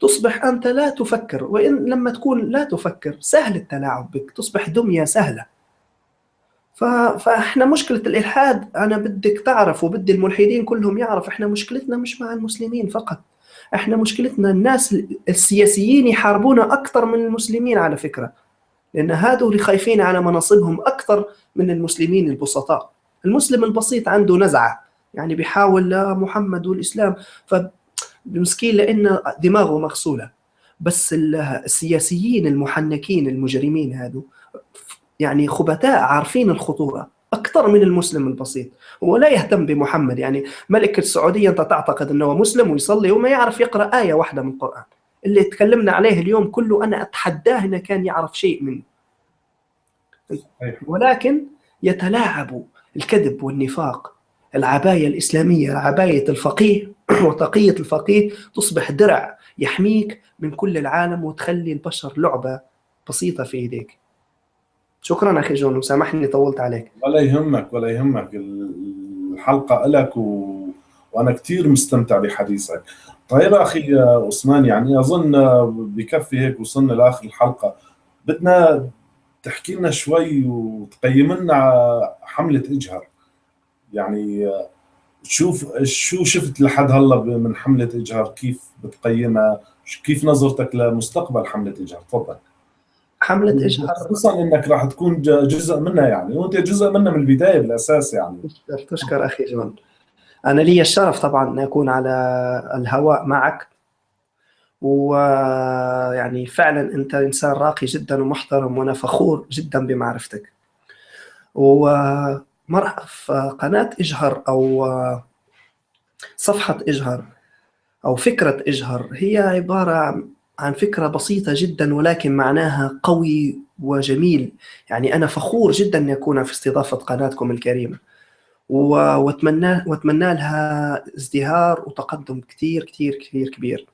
Speaker 2: تصبح أنت لا تفكر وإن لما تكون لا تفكر سهل التلاعب بك تصبح دمية سهلة. فإحنا مشكلة الإلحاد أنا بدك تعرف وبدي الملحدين كلهم يعرف إحنا مشكلتنا مش مع المسلمين فقط. إحنا مشكلتنا الناس السياسيين يحاربونا أكثر من المسلمين على فكرة. لأن هذول اللي خايفين على مناصبهم أكثر من المسلمين البسطاء. المسلم البسيط عنده نزعة. يعني بيحاول لا محمد والإسلام. فمسكين لأن دماغه مغسولة. بس السياسيين المحنكين المجرمين هذو يعني خبثاء عارفين الخطورة. أكثر من المسلم البسيط. هو لا يهتم بمحمد يعني ملك السعودية أنت تعتقد أنه مسلم ويصلي وما يعرف يقرأ آية واحدة من القرآن. اللي تكلمنا عليه اليوم كله أنا أتحداه إنه كان يعرف شيء منه. ولكن يتلاعب الكذب والنفاق العباية الإسلامية عباية الفقيه وتقية الفقيه تصبح درع يحميك من كل العالم وتخلي البشر لعبة بسيطة في إيديك شكرا أخي جون وسامحني طولت عليك.
Speaker 1: ولا يهمك ولا يهمك. الحلقة لك و... وأنا كثير مستمتع بحديثك. طيب أخي عثمان يعني أظن بكفي هيك وصلنا لآخر الحلقة. بدنا تحكي لنا شوي وتقيم لنا حملة إجهر. يعني شوف شو شفت لحد هلا من حملة إجهر؟ كيف بتقيمها؟ كيف نظرتك لمستقبل حملة إجهر؟ تفضل.
Speaker 2: حملة إجهر
Speaker 1: خصوصا إنك راح تكون جزء منها يعني. وأنت جزء منها من البداية بالأساس يعني.
Speaker 2: تشكر تشكر أخي جون أنا لي الشرف طبعا أن أكون على الهواء معك. ويعني فعلا أنت إنسان راقي جدا ومحترم وأنا فخور جدا بمعرفتك. ومرحبا في قناة اجهر أو صفحة اجهر أو فكرة اجهر هي عبارة عن فكرة بسيطة جدا ولكن معناها قوي وجميل. يعني أنا فخور جدا أن اكون في استضافة قناتكم الكريمة. واتمنى وأتمنى لها ازدهار وتقدم كثير كثير كثير كبير.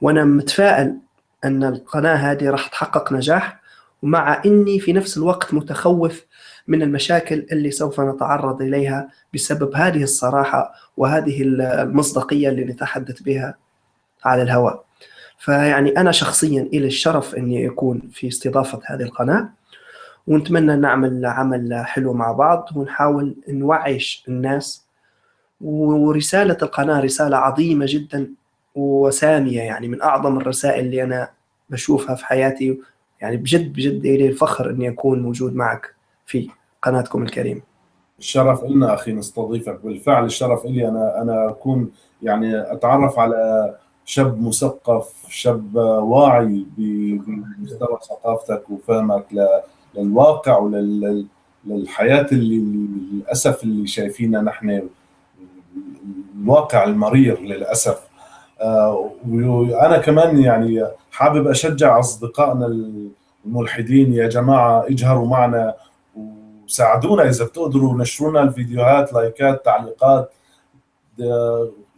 Speaker 2: وأنا متفائل أن القناة هذه راح تحقق نجاح. ومع إني في نفس الوقت متخوف من المشاكل اللي سوف نتعرض إليها بسبب هذه الصراحة وهذه المصداقية اللي نتحدث بها على الهواء. فيعني أنا شخصيا إلى الشرف أني أكون في استضافة هذه القناة ونتمنى نعمل عمل حلو مع بعض ونحاول نوعيش الناس. ورسالة القناة رسالة عظيمة جدا وسامية يعني من أعظم الرسائل اللي أنا بشوفها في حياتي. يعني بجد بجد لي الفخر أني أكون موجود معك في قناتكم الكريمه.
Speaker 1: الشرف لنا أخي نستضيفك. بالفعل الشرف لي أنا أنا أكون يعني أتعرف على شاب مثقف شاب واعي بمستوى ثقافتك وفهمك للواقع وللحياه اللي للأسف اللي شايفينها نحن الواقع المرير للأسف. وأنا كمان يعني حابب أشجع أصدقائنا الملحدين يا جماعة اجهروا معنا وساعدونا إذا بتقدروا نشروا لنا الفيديوهات لايكات تعليقات.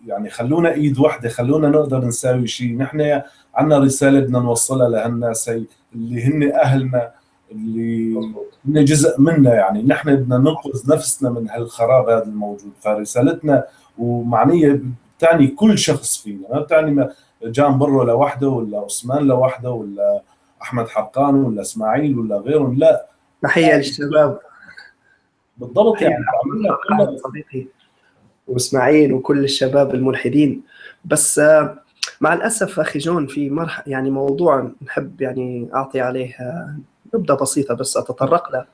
Speaker 1: يعني خلونا إيد واحدة خلونا نقدر نساوي شيء نحن عندنا رسالة بدنا نوصلها لهالناس اللي هن أهلنا اللي هن جزء منا يعني. نحن بدنا ننقذ نفسنا من هالخراب هذا الموجود. فرسالتنا ومعنية بتعني كل شخص فينا. ما بتعني جان برو لوحده ولا عثمان لوحده ولا أحمد حقان ولا إسماعيل ولا غيرهم لا.
Speaker 2: تحية للشباب.
Speaker 1: بالضبط يعني
Speaker 2: صديقي. وإسماعيل وكل الشباب الملحدين. بس مع الأسف أخي جون في مرحله يعني موضوع نحب يعني أعطي عليه نبذة بسيطة بس أتطرق له.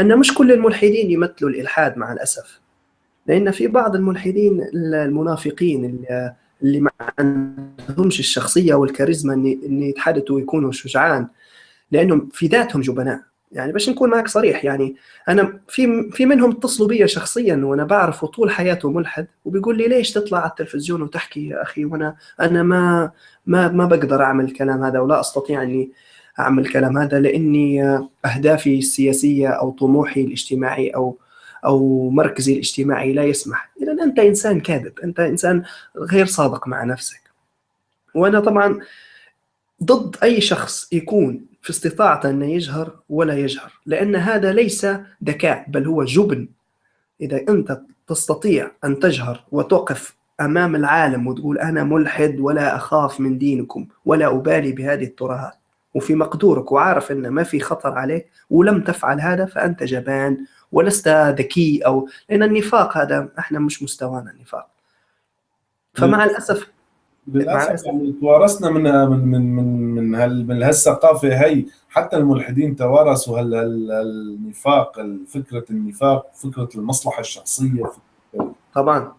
Speaker 2: أن مش كل الملحدين يمثلوا الإلحاد مع الأسف. لأن في بعض الملحدين المنافقين اللي, اللي ما عندهمش الشخصية والكاريزما إن يتحدثوا ويكونوا شجعان. لأنهم في ذاتهم جبناء. يعني باش نكون معك صريح يعني أنا في في منهم اتصلوا بي شخصيا وأنا بعرفه طول حياته ملحد وبيقول لي ليش تطلع على التلفزيون وتحكي يا أخي؟ وأنا أنا ما ما ما بقدر أعمل الكلام هذا ولا أستطيع أني أعمل الكلام هذا لأني أهدافي السياسية أو طموحي الاجتماعي أو أو مركزي الاجتماعي لا يسمح. اذا أنت إنسان كاذب أنت إنسان غير صادق مع نفسك. وأنا طبعا ضد أي شخص يكون في استطاعته أن يجهر ولا يجهر لأن هذا ليس ذكاء بل هو جبن. إذا أنت تستطيع أن تجهر وتقف أمام العالم وتقول أنا ملحد ولا أخاف من دينكم ولا أبالي بهذه الترهات وفي مقدورك وعارف أن ما في خطر عليك ولم تفعل هذا فأنت جبان ولست ذكي أو لأن النفاق هذا إحنا مش مستوانا النفاق. فمع الأسف
Speaker 1: للأسف يعني توارثنا من من من من من, هال من هالثقافة هي. حتى الملحدين توارثوا هال النفاق فكرة النفاق فكرة المصلحة الشخصية.
Speaker 2: طبعا.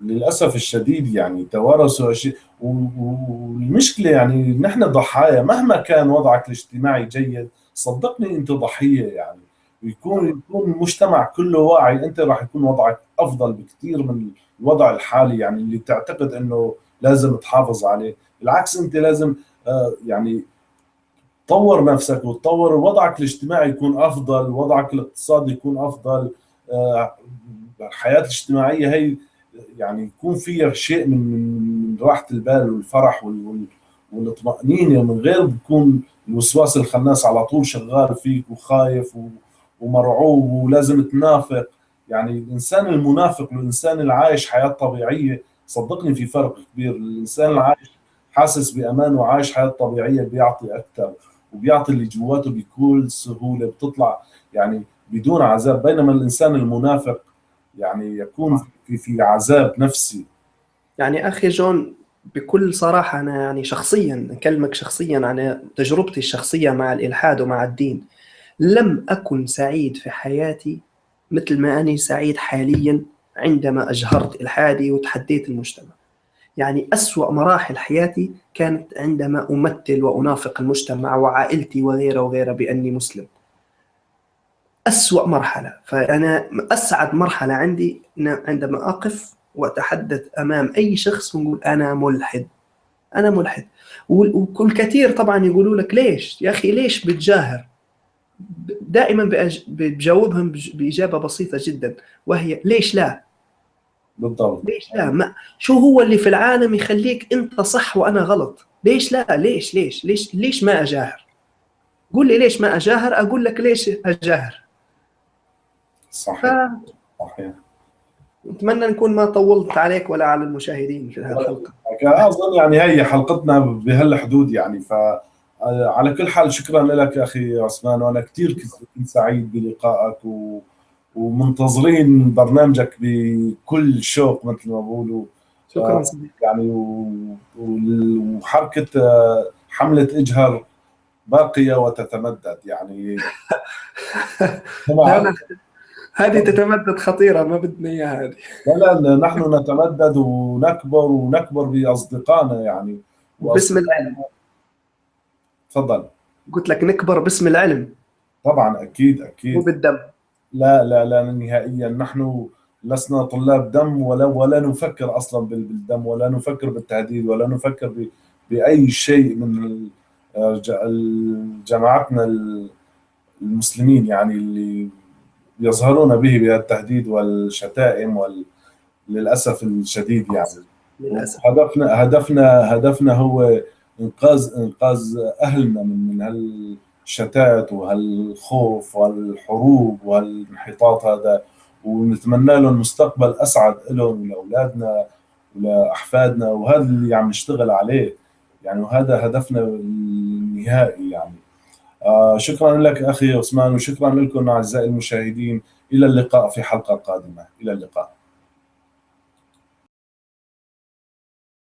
Speaker 1: للأسف الشديد يعني توارثوا اشياء والمشكلة يعني نحن ضحايا. مهما كان وضعك الاجتماعي جيد صدقني أنت ضحية يعني. ويكون يكون المجتمع كله واعي. أنت راح يكون وضعك أفضل بكثير من الوضع الحالي يعني اللي تعتقد إنه لازم تحافظ عليه. بالعكس انت لازم آه، يعني تطور نفسك وتطور وضعك الاجتماعي يكون أفضل وضعك الاقتصادي يكون أفضل آه، الحياة الاجتماعية هي يعني يكون فيها شيء من من راحة البال والفرح والطمانينه من غير بكون الوسواس الخناس على طول شغال فيك وخايف ومرعوب ولازم تنافق. يعني الإنسان المنافق والإنسان اللي عايش حياة طبيعية صدقني في فرق كبير. الإنسان اللي عايش حاسس بأمان وعايش حياة طبيعية بيعطي أكثر وبيعطي اللي جواته بكل سهولة بتطلع يعني بدون عذاب. بينما الإنسان المنافق يعني يكون في في عذاب نفسي.
Speaker 2: يعني أخي جون بكل صراحة أنا يعني شخصيا أكلمك شخصيا عن تجربتي الشخصية مع الإلحاد ومع الدين. لم أكن سعيد في حياتي مثل ما أني سعيد حاليا عندما أجهرت الحادي وتحديت المجتمع. يعني أسوأ مراحل حياتي كانت عندما أمثل وأنافق المجتمع وعائلتي وغيره وغيره بأني مسلم. أسوأ مرحلة. فأنا أسعد مرحلة عندي عندما أقف وأتحدث أمام أي شخص ونقول أنا ملحد. أنا ملحد. وكل كثير طبعا يقولوا لك ليش؟ يا أخي ليش بتجاهر؟ دائما بجاوبهم بإجابة بسيطة جدا. وهي ليش لا؟
Speaker 1: بالضبط.
Speaker 2: ليش لا؟ ما شو هو اللي في العالم يخليك انت صح وأنا غلط؟ ليش لا؟ ليش؟ ليش؟ ليش؟ ليش ما أجاهر؟ قول لي ليش ما أجاهر؟ أقول لك ليش أجاهر.
Speaker 1: صحيح. ف... صحيح.
Speaker 2: اتمنى نكون ما طولت عليك ولا على المشاهدين في هذه الحلقة.
Speaker 1: أظن يعني هي حلقتنا بهالحدود يعني ف على كل حال شكرا لك أخي عثمان وأنا كثير كنت سعيد بلقائك و... ومنتظرين برنامجك بكل شوق مثل ما بقولوا
Speaker 2: شكرا
Speaker 1: آه، يعني وحركة آه، حملة إجهر باقية وتتمدد يعني.
Speaker 2: هذه تتمدد خطيرة ما بدنا إياها هذه.
Speaker 1: لا لا نحن نتمدد ونكبر ونكبر بأصدقائنا يعني.
Speaker 2: باسم العلم.
Speaker 1: تفضل.
Speaker 2: قلت لك نكبر باسم العلم.
Speaker 1: طبعا أكيد أكيد.
Speaker 2: وبالدم
Speaker 1: لا لا لا نهائيا. نحن لسنا طلاب دم ولا ولا نفكر أصلا بالدم ولا نفكر بالتهديد ولا نفكر بأي شيء من جماعتنا المسلمين يعني اللي يظهرون به بالتهديد والشتائم وال للأسف الشديد يعني.
Speaker 2: للأسف.
Speaker 1: هدفنا هدفنا هدفنا هو إنقاذ إنقاذ أهلنا من من هال الشتات وهالخوف وهالحروب وهالانحطاط هذا ونتمنى لهم مستقبل أسعد لهم ولاولادنا ولأحفادنا وهذا اللي عم نشتغل عليه. يعني وهذا هدفنا النهائي يعني. آه شكرا لك أخي عثمان وشكرا لكم أعزائي المشاهدين. إلى اللقاء في حلقة قادمة. إلى اللقاء.